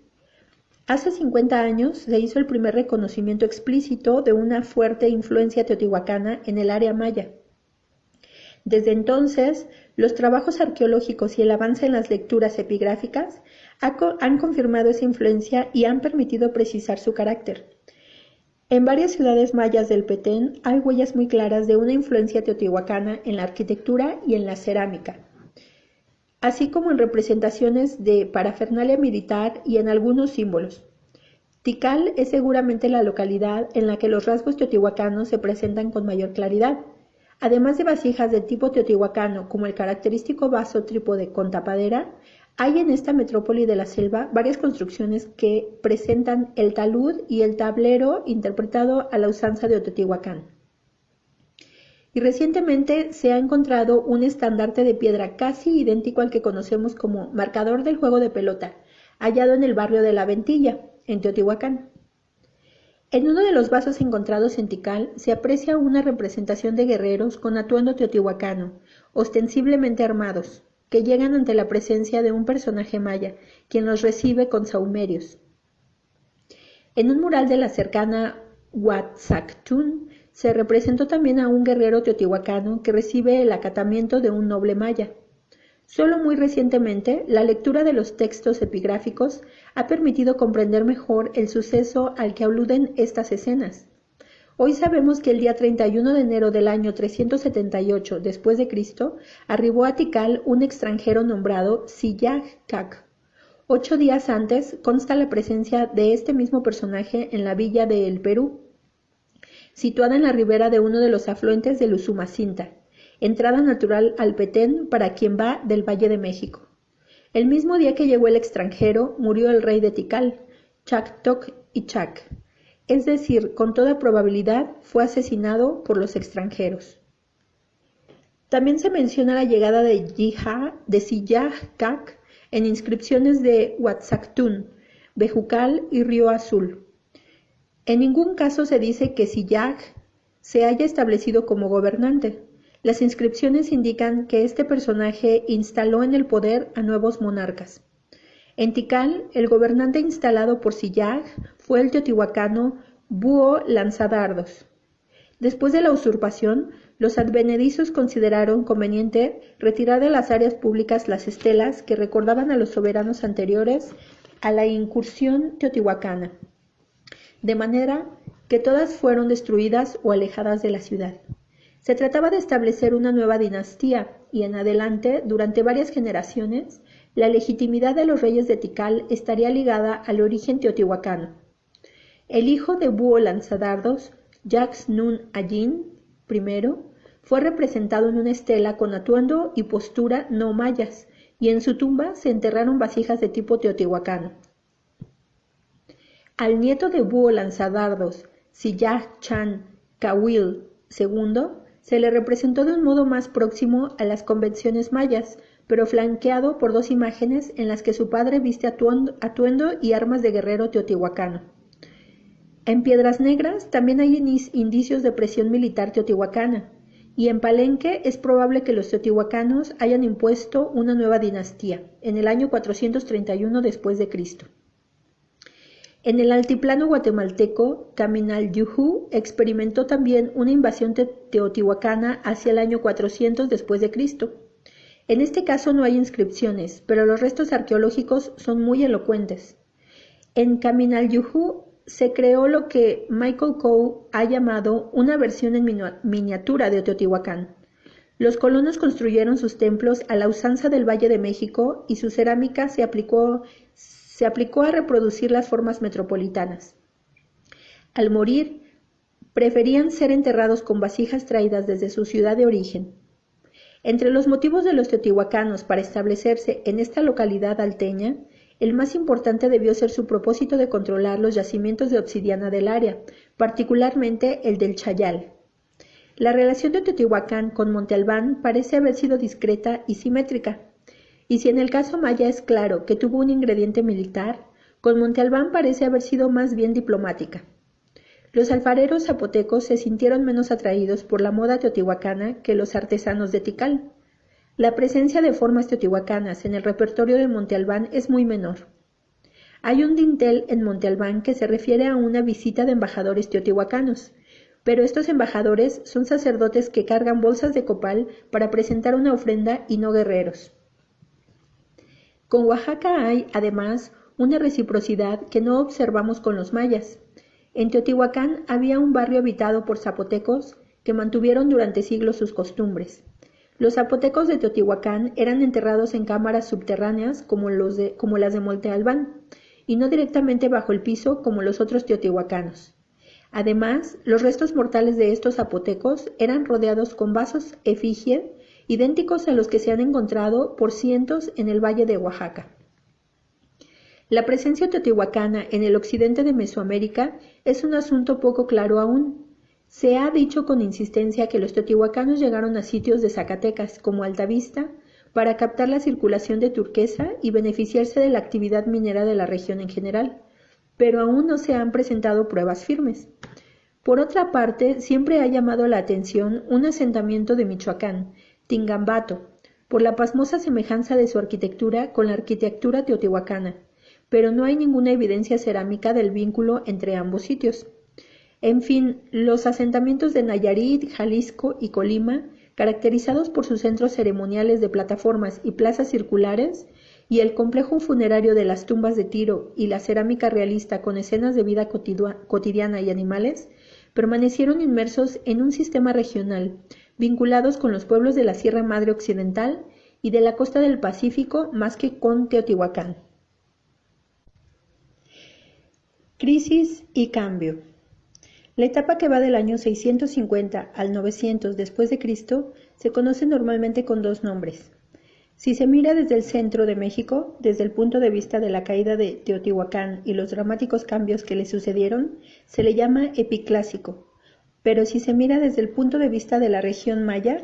Hace 50 años se hizo el primer reconocimiento explícito de una fuerte influencia teotihuacana en el área maya. Desde entonces, los trabajos arqueológicos y el avance en las lecturas epigráficas han confirmado esa influencia y han permitido precisar su carácter. En varias ciudades mayas del Petén hay huellas muy claras de una influencia teotihuacana en la arquitectura y en la cerámica así como en representaciones de parafernalia militar y en algunos símbolos. Tikal es seguramente la localidad en la que los rasgos teotihuacanos se presentan con mayor claridad. Además de vasijas de tipo teotihuacano, como el característico vaso trípode con tapadera, hay en esta metrópoli de la selva varias construcciones que presentan el talud y el tablero interpretado a la usanza de Teotihuacán y recientemente se ha encontrado un estandarte de piedra casi idéntico al que conocemos como marcador del juego de pelota, hallado en el barrio de La Ventilla, en Teotihuacán. En uno de los vasos encontrados en Tikal se aprecia una representación de guerreros con atuendo teotihuacano, ostensiblemente armados, que llegan ante la presencia de un personaje maya, quien los recibe con saumerios. En un mural de la cercana Huatzactún se representó también a un guerrero teotihuacano que recibe el acatamiento de un noble maya. Solo muy recientemente, la lectura de los textos epigráficos ha permitido comprender mejor el suceso al que aluden estas escenas. Hoy sabemos que el día 31 de enero del año 378 después de Cristo arribó a Tikal un extranjero nombrado Siyag Kak. Ocho días antes consta la presencia de este mismo personaje en la villa de El Perú, situada en la ribera de uno de los afluentes del Usumacinta, entrada natural al Petén para quien va del Valle de México. El mismo día que llegó el extranjero murió el rey de Tikal, Chak Tok y Chak, es decir, con toda probabilidad fue asesinado por los extranjeros. También se menciona la llegada de Jiha de Siyah en inscripciones de Huatzactún, Bejucal y Río Azul. En ningún caso se dice que Siyah se haya establecido como gobernante. Las inscripciones indican que este personaje instaló en el poder a nuevos monarcas. En Tikal, el gobernante instalado por Siyag fue el teotihuacano Búho Lanzadardos. Después de la usurpación, los advenedizos consideraron conveniente retirar de las áreas públicas las estelas que recordaban a los soberanos anteriores a la incursión teotihuacana, de manera que todas fueron destruidas o alejadas de la ciudad. Se trataba de establecer una nueva dinastía y en adelante, durante varias generaciones, la legitimidad de los reyes de Tikal estaría ligada al origen teotihuacano. El hijo de Búho Lanzadardos, Jax Nun Ayin I, fue representado en una estela con atuendo y postura no mayas, y en su tumba se enterraron vasijas de tipo teotihuacano. Al nieto de Búho Lanzadardos, Siyah Chan Kawil II, se le representó de un modo más próximo a las convenciones mayas, pero flanqueado por dos imágenes en las que su padre viste atuendo, y armas de guerrero teotihuacano. En Piedras Negras también hay indicios de presión militar teotihuacana, y en Palenque es probable que los teotihuacanos hayan impuesto una nueva dinastía, en el año 431 después de Cristo. En el altiplano guatemalteco, Caminal Yuhu experimentó también una invasión teotihuacana hacia el año 400 después de Cristo. En este caso no hay inscripciones, pero los restos arqueológicos son muy elocuentes. En Yuhu se creó lo que Michael Coe ha llamado una versión en miniatura de Teotihuacán. Los colonos construyeron sus templos a la usanza del Valle de México y su cerámica se aplicó, se aplicó a reproducir las formas metropolitanas. Al morir, preferían ser enterrados con vasijas traídas desde su ciudad de origen. Entre los motivos de los teotihuacanos para establecerse en esta localidad alteña, el más importante debió ser su propósito de controlar los yacimientos de obsidiana del área, particularmente el del Chayal. La relación de Teotihuacán con Monte Albán parece haber sido discreta y simétrica, y si en el caso maya es claro que tuvo un ingrediente militar, con Monte Albán parece haber sido más bien diplomática. Los alfareros zapotecos se sintieron menos atraídos por la moda teotihuacana que los artesanos de Tikal. La presencia de formas teotihuacanas en el repertorio de Monte Albán es muy menor. Hay un dintel en Monte Albán que se refiere a una visita de embajadores teotihuacanos, pero estos embajadores son sacerdotes que cargan bolsas de copal para presentar una ofrenda y no guerreros. Con Oaxaca hay, además, una reciprocidad que no observamos con los mayas. En Teotihuacán había un barrio habitado por zapotecos que mantuvieron durante siglos sus costumbres. Los zapotecos de Teotihuacán eran enterrados en cámaras subterráneas como, las de Monte Albán, y no directamente bajo el piso como los otros teotihuacanos. Además, los restos mortales de estos zapotecos eran rodeados con vasos efigie idénticos a los que se han encontrado por cientos en el valle de Oaxaca. La presencia teotihuacana en el occidente de Mesoamérica es un asunto poco claro aún. Se ha dicho con insistencia que los teotihuacanos llegaron a sitios de Zacatecas, como Altavista, para captar la circulación de turquesa y beneficiarse de la actividad minera de la región en general, pero aún no se han presentado pruebas firmes. Por otra parte, siempre ha llamado la atención un asentamiento de Michoacán, Tingambato, por la pasmosa semejanza de su arquitectura con la arquitectura teotihuacana pero no hay ninguna evidencia cerámica del vínculo entre ambos sitios. En fin, los asentamientos de Nayarit, Jalisco y Colima, caracterizados por sus centros ceremoniales de plataformas y plazas circulares, y el complejo funerario de las tumbas de Tiro y la cerámica realista con escenas de vida cotidiana y animales, permanecieron inmersos en un sistema regional, vinculados con los pueblos de la Sierra Madre Occidental y de la costa del Pacífico más que con Teotihuacán. Crisis y cambio. La etapa que va del año 650 al 900 después de Cristo se conoce normalmente con dos nombres. Si se mira desde el centro de México, desde el punto de vista de la caída de Teotihuacán y los dramáticos cambios que le sucedieron, se le llama epiclásico. Pero si se mira desde el punto de vista de la región maya,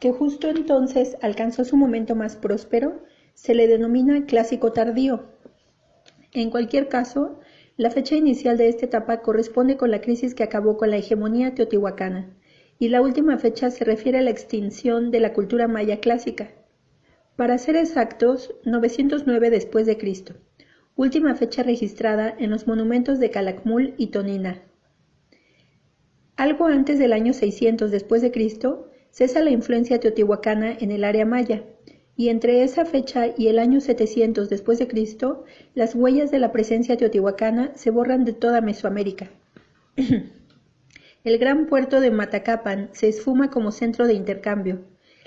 que justo entonces alcanzó su momento más próspero, se le denomina clásico tardío. En cualquier caso, la fecha inicial de esta etapa corresponde con la crisis que acabó con la hegemonía teotihuacana, y la última fecha se refiere a la extinción de la cultura maya clásica, para ser exactos, 909 después última fecha registrada en los monumentos de Calakmul y Tonina. Algo antes del año 600 después de Cristo, cesa la influencia teotihuacana en el área maya, y entre esa fecha y el año 700 después de Cristo, las huellas de la presencia teotihuacana se borran de toda Mesoamérica. *clears throat* el gran puerto de Matacapan se esfuma como centro de intercambio,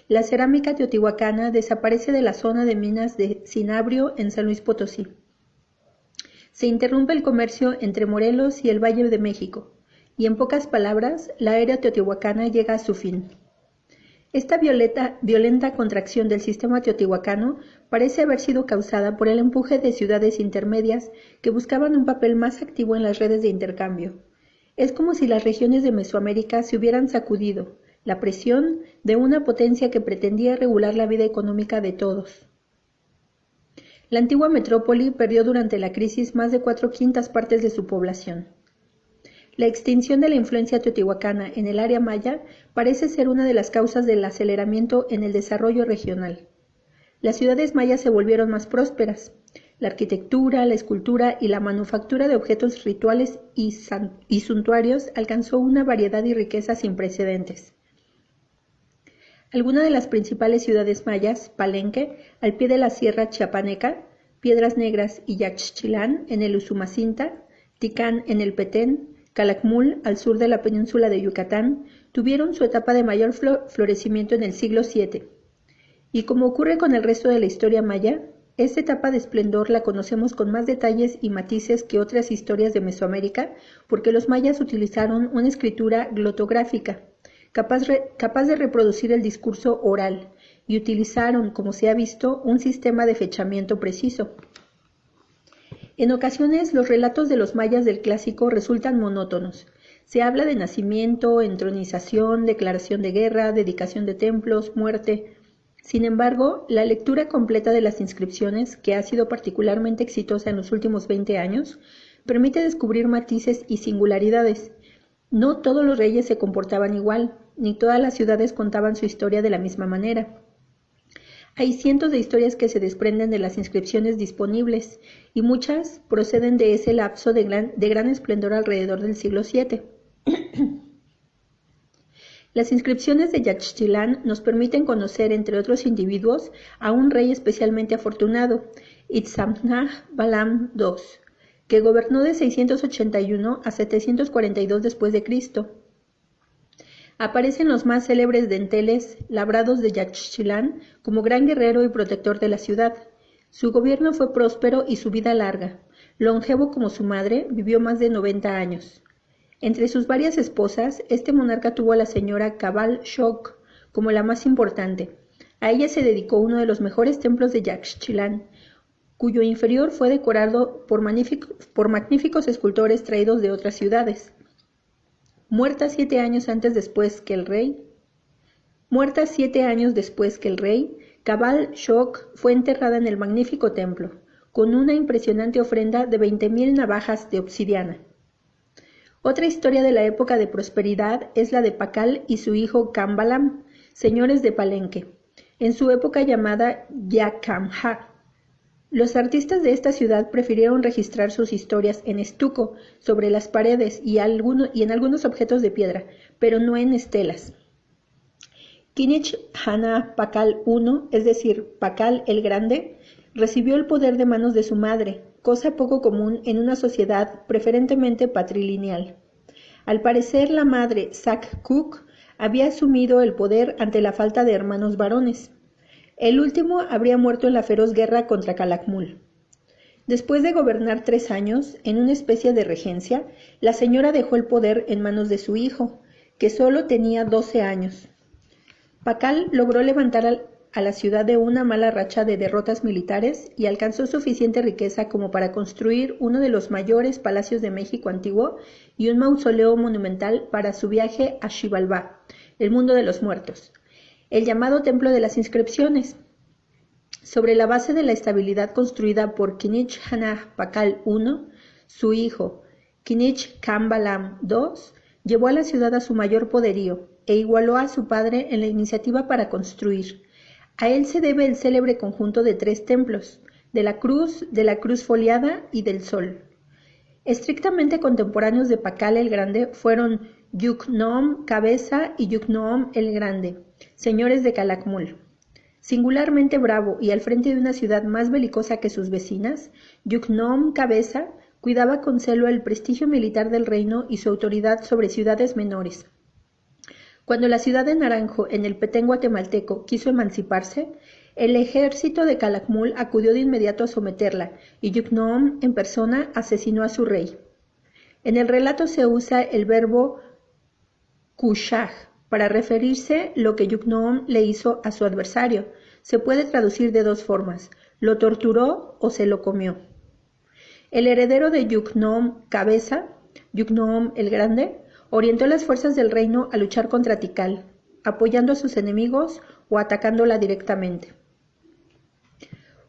la cerámica teotihuacana desaparece de la zona de minas de Cinabrio en San Luis Potosí. Se interrumpe el comercio entre Morelos y el Valle de México, y en pocas palabras, la era teotihuacana llega a su fin. Esta violenta contracción del sistema teotihuacano parece haber sido causada por el empuje de ciudades intermedias que buscaban un papel más activo en las redes de intercambio. Es como si las regiones de Mesoamérica se hubieran sacudido, la presión de una potencia que pretendía regular la vida económica de todos. La antigua metrópoli perdió durante la crisis más de cuatro quintas partes de su población. La extinción de la influencia teotihuacana en el área maya parece ser una de las causas del aceleramiento en el desarrollo regional. Las ciudades mayas se volvieron más prósperas. La arquitectura, la escultura y la manufactura de objetos rituales y, suntuarios alcanzó una variedad y riqueza sin precedentes. Algunas de las principales ciudades mayas, Palenque, al pie de la Sierra Chiapaneca, Piedras Negras y Yaxchilán, en el Usumacinta, Ticán, en el Petén, Calakmul, al sur de la península de Yucatán, tuvieron su etapa de mayor florecimiento en el siglo VII. Y como ocurre con el resto de la historia maya, esta etapa de esplendor la conocemos con más detalles y matices que otras historias de Mesoamérica, porque los mayas utilizaron una escritura glotográfica, capaz, de reproducir el discurso oral, y utilizaron, como se ha visto, un sistema de fechamiento preciso. En ocasiones los relatos de los mayas del clásico resultan monótonos. Se habla de nacimiento, entronización, declaración de guerra, dedicación de templos, muerte. Sin embargo, la lectura completa de las inscripciones, que ha sido particularmente exitosa en los últimos 20 años, permite descubrir matices y singularidades. No todos los reyes se comportaban igual, ni todas las ciudades contaban su historia de la misma manera. Hay cientos de historias que se desprenden de las inscripciones disponibles y muchas proceden de ese lapso de gran, esplendor alrededor del siglo VII. *clears throat* Las inscripciones de Yaxchilán nos permiten conocer, entre otros individuos, a un rey especialmente afortunado, Itzamnah Balam II, que gobernó de 681 a 742 después de Cristo Aparecen los más célebres denteles labrados de Yaxchilán como gran guerrero y protector de la ciudad. Su gobierno fue próspero y su vida larga. Longevo como su madre, vivió más de 90 años. Entre sus varias esposas, este monarca tuvo a la señora Cabal Shok como la más importante. A ella se dedicó uno de los mejores templos de Yaxchilán, cuyo inferior fue decorado por magníficos escultores traídos de otras ciudades muerta siete años antes después que el rey. Muerta siete años después que el rey, Cabal Shok fue enterrada en el magnífico templo, con una impresionante ofrenda de veinte mil navajas de obsidiana. Otra historia de la época de prosperidad es la de Pacal y su hijo Kambalam, señores de Palenque, en su época llamada Yakamha. Los artistas de esta ciudad prefirieron registrar sus historias en estuco, sobre las paredes y, en algunos objetos de piedra, pero no en estelas. Kinich Hana Pakal I, es decir, Pakal el Grande, recibió el poder de manos de su madre, cosa poco común en una sociedad preferentemente patrilineal. Al parecer, la madre, Sak Cook, había asumido el poder ante la falta de hermanos varones. El último habría muerto en la feroz guerra contra Calakmul. Después de gobernar tres años, en una especie de regencia, la señora dejó el poder en manos de su hijo, que solo tenía doce años. Pakal logró levantar a la ciudad de una mala racha de derrotas militares y alcanzó suficiente riqueza como para construir uno de los mayores palacios de México antiguo y un mausoleo monumental para su viaje a Xibalbá, el mundo de los muertos, el llamado Templo de las Inscripciones. Sobre la base de la estabilidad construida por Kinich Hanah Pakal I, su hijo, Kinich Kambalam II, llevó a la ciudad a su mayor poderío e igualó a su padre en la iniciativa para construir. A él se debe el célebre conjunto de tres templos, de la cruz, de la cruz foliada y del sol. Estrictamente contemporáneos de Pakal el Grande fueron Yuknoom Cabeza y Yuknoom el Grande, señores de Calakmul. Singularmente bravo y al frente de una ciudad más belicosa que sus vecinas, Yuknoom Cabeza cuidaba con celo el prestigio militar del reino y su autoridad sobre ciudades menores. Cuando la ciudad de Naranjo, en el Petén guatemalteco, quiso emanciparse, el ejército de Calakmul acudió de inmediato a someterla y Yuknoom en persona asesinó a su rey. En el relato se usa el verbo kushah, para referirse lo que Yuknoom le hizo a su adversario. Se puede traducir de dos formas, lo torturó o se lo comió. El heredero de Yuknoom Cabeza, Yuknoom el Grande, orientó las fuerzas del reino a luchar contra Tikal, apoyando a sus enemigos o atacándola directamente.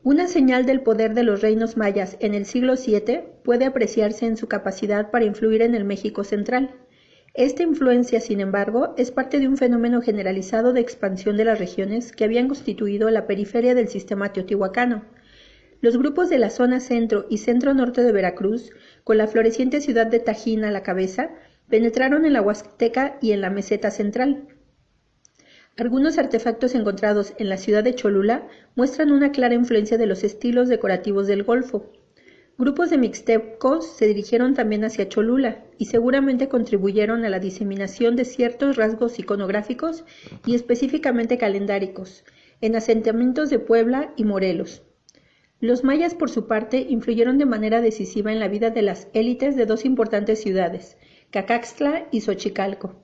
Una señal del poder de los reinos mayas en el siglo VII puede apreciarse en su capacidad para influir en el México central. Esta influencia, sin embargo, es parte de un fenómeno generalizado de expansión de las regiones que habían constituido la periferia del sistema teotihuacano. Los grupos de la zona centro y centro-norte de Veracruz, con la floreciente ciudad de Tajín a la cabeza, penetraron en la Huasteca y en la meseta central. Algunos artefactos encontrados en la ciudad de Cholula muestran una clara influencia de los estilos decorativos del Golfo, Grupos de mixtecos se dirigieron también hacia Cholula y seguramente contribuyeron a la diseminación de ciertos rasgos iconográficos y específicamente calendáricos en asentamientos de Puebla y Morelos. Los mayas, por su parte, influyeron de manera decisiva en la vida de las élites de dos importantes ciudades, Cacaxtla y Xochicalco.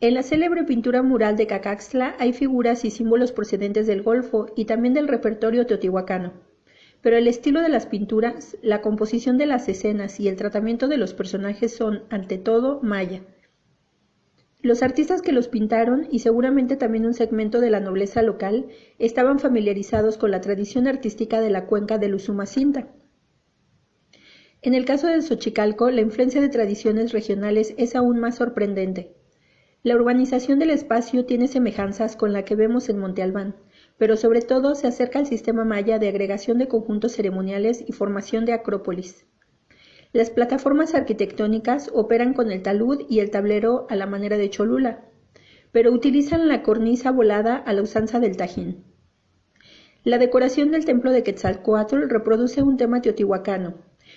En la célebre pintura mural de Cacaxtla hay figuras y símbolos procedentes del Golfo y también del repertorio teotihuacano pero el estilo de las pinturas, la composición de las escenas y el tratamiento de los personajes son, ante todo, maya. Los artistas que los pintaron, y seguramente también un segmento de la nobleza local, estaban familiarizados con la tradición artística de la cuenca del Usumacinta. En el caso de Xochicalco, la influencia de tradiciones regionales es aún más sorprendente. La urbanización del espacio tiene semejanzas con la que vemos en Monte Albán, pero sobre todo se acerca al sistema maya de agregación de conjuntos ceremoniales y formación de acrópolis. Las plataformas arquitectónicas operan con el talud y el tablero a la manera de Cholula, pero utilizan la cornisa volada a la usanza del Tajín. La decoración del templo de Quetzalcoatl reproduce un tema teotihuacano,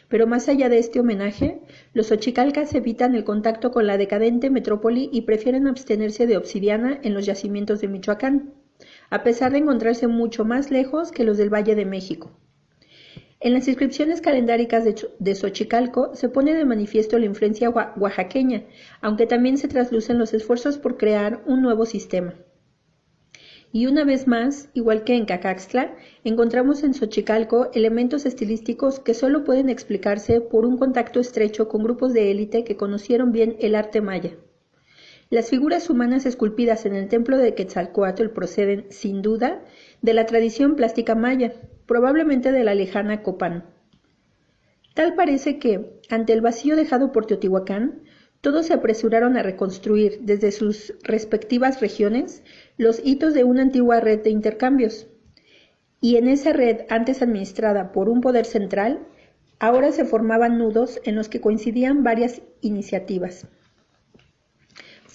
pero más allá de este homenaje, los ochicalcas evitan el contacto con la decadente metrópoli y prefieren abstenerse de obsidiana en los yacimientos de Michoacán a pesar de encontrarse mucho más lejos que los del Valle de México. En las inscripciones calendáricas de, Xochicalco se pone de manifiesto la influencia oaxaqueña, aunque también se traslucen los esfuerzos por crear un nuevo sistema. Y una vez más, igual que en Cacaxtla, encontramos en Xochicalco elementos estilísticos que solo pueden explicarse por un contacto estrecho con grupos de élite que conocieron bien el arte maya. Las figuras humanas esculpidas en el templo de Quetzalcoatl proceden, sin duda, de la tradición plástica maya, probablemente de la lejana Copán. Tal parece que, ante el vacío dejado por Teotihuacán, todos se apresuraron a reconstruir, desde sus respectivas regiones, los hitos de una antigua red de intercambios. y en esa red antes administrada por un poder central, ahora se formaban nudos en los que coincidían varias iniciativas.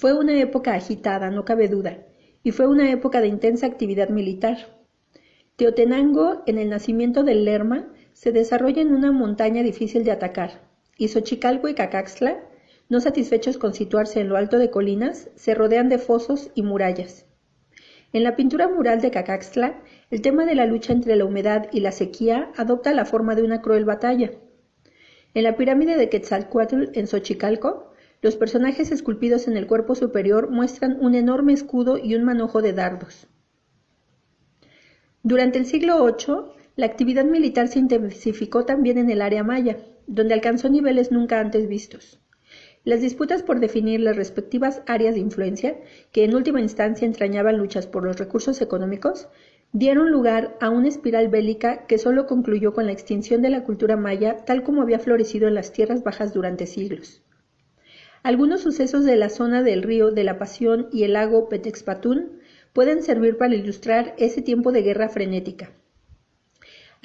Fue una época agitada, no cabe duda, y fue una época de intensa actividad militar. Teotenango, en el nacimiento del Lerma, se desarrolla en una montaña difícil de atacar, y Xochicalco y Cacaxtla, no satisfechos con situarse en lo alto de colinas, se rodean de fosos y murallas. En la pintura mural de Cacaxtla, el tema de la lucha entre la humedad y la sequía adopta la forma de una cruel batalla. En la pirámide de Quetzalcoatl en Xochicalco, los personajes esculpidos en el cuerpo superior muestran un enorme escudo y un manojo de dardos. Durante el siglo VIII, la actividad militar se intensificó también en el área maya, donde alcanzó niveles nunca antes vistos. Las disputas por definir las respectivas áreas de influencia, que en última instancia entrañaban luchas por los recursos económicos, dieron lugar a una espiral bélica que solo concluyó con la extinción de la cultura maya tal como había florecido en las tierras bajas durante siglos. Algunos sucesos de la zona del río de la Pasión y el lago Petexpatún pueden servir para ilustrar ese tiempo de guerra frenética.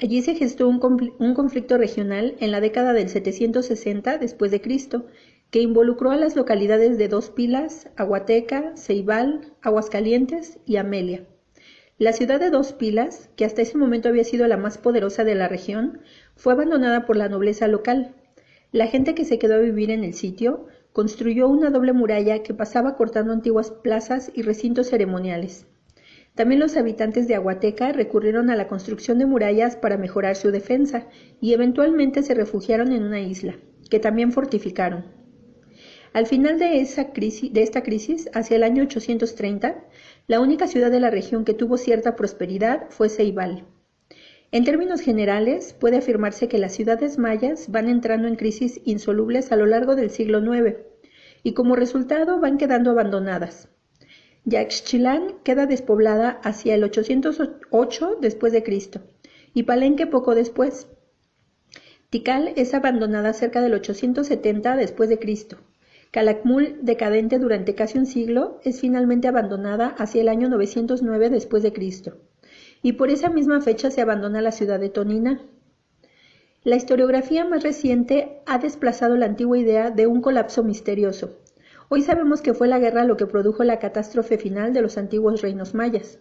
Allí se gestó un, conflicto regional en la década del 760 después de Cristo, que involucró a las localidades de Dos Pilas, Aguateca, Ceibal, Aguascalientes y Amelia. La ciudad de Dos Pilas, que hasta ese momento había sido la más poderosa de la región, fue abandonada por la nobleza local. La gente que se quedó a vivir en el sitio construyó una doble muralla que pasaba cortando antiguas plazas y recintos ceremoniales. También los habitantes de Aguateca recurrieron a la construcción de murallas para mejorar su defensa y eventualmente se refugiaron en una isla, que también fortificaron. Al final de, esa crisis, esta crisis, hacia el año 830, la única ciudad de la región que tuvo cierta prosperidad fue Ceibal. En términos generales, puede afirmarse que las ciudades mayas van entrando en crisis insolubles a lo largo del siglo IX y como resultado van quedando abandonadas. Yaxchilán queda despoblada hacia el 808 después de Cristo y Palenque poco después. Tikal es abandonada cerca del 870 después de Cristo. Calakmul, decadente durante casi un siglo, es finalmente abandonada hacia el año 909 después de Cristo y por esa misma fecha se abandona la ciudad de Tonina. La historiografía más reciente ha desplazado la antigua idea de un colapso misterioso. Hoy sabemos que fue la guerra lo que produjo la catástrofe final de los antiguos reinos mayas.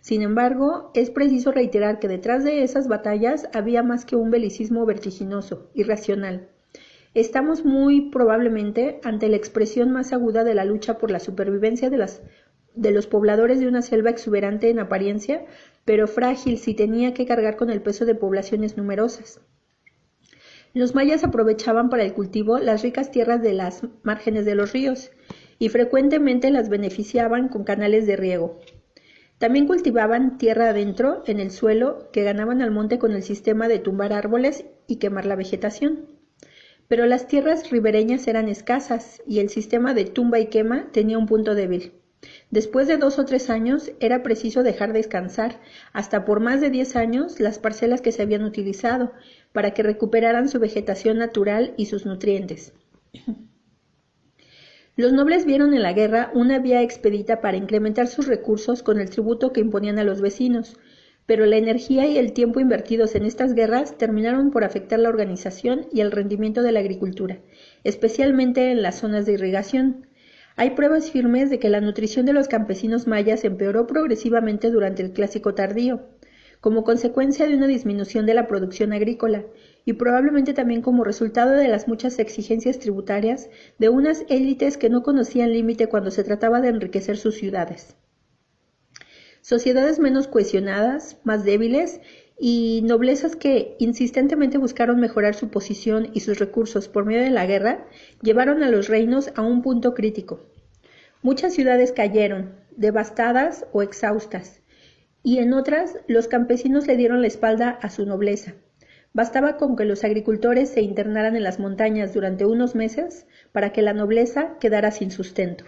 Sin embargo, es preciso reiterar que detrás de esas batallas había más que un belicismo vertiginoso, irracional. Estamos muy probablemente ante la expresión más aguda de la lucha por la supervivencia de, las, de los pobladores de una selva exuberante en apariencia, pero frágil si tenía que cargar con el peso de poblaciones numerosas. Los mayas aprovechaban para el cultivo las ricas tierras de las márgenes de los ríos y frecuentemente las beneficiaban con canales de riego. También cultivaban tierra adentro, en el suelo, que ganaban al monte con el sistema de tumbar árboles y quemar la vegetación. Pero las tierras ribereñas eran escasas y el sistema de tumba y quema tenía un punto débil. Después de dos o tres años era preciso dejar descansar hasta por más de diez años las parcelas que se habían utilizado para que recuperaran su vegetación natural y sus nutrientes. Los nobles vieron en la guerra una vía expedita para incrementar sus recursos con el tributo que imponían a los vecinos, pero la energía y el tiempo invertidos en estas guerras terminaron por afectar la organización y el rendimiento de la agricultura, especialmente en las zonas de irrigación, hay pruebas firmes de que la nutrición de los campesinos mayas empeoró progresivamente durante el Clásico tardío, como consecuencia de una disminución de la producción agrícola y probablemente también como resultado de las muchas exigencias tributarias de unas élites que no conocían límite cuando se trataba de enriquecer sus ciudades. Sociedades menos cohesionadas, más débiles y noblezas que insistentemente buscaron mejorar su posición y sus recursos por medio de la guerra, llevaron a los reinos a un punto crítico. Muchas ciudades cayeron, devastadas o exhaustas, y en otras los campesinos le dieron la espalda a su nobleza. Bastaba con que los agricultores se internaran en las montañas durante unos meses para que la nobleza quedara sin sustento.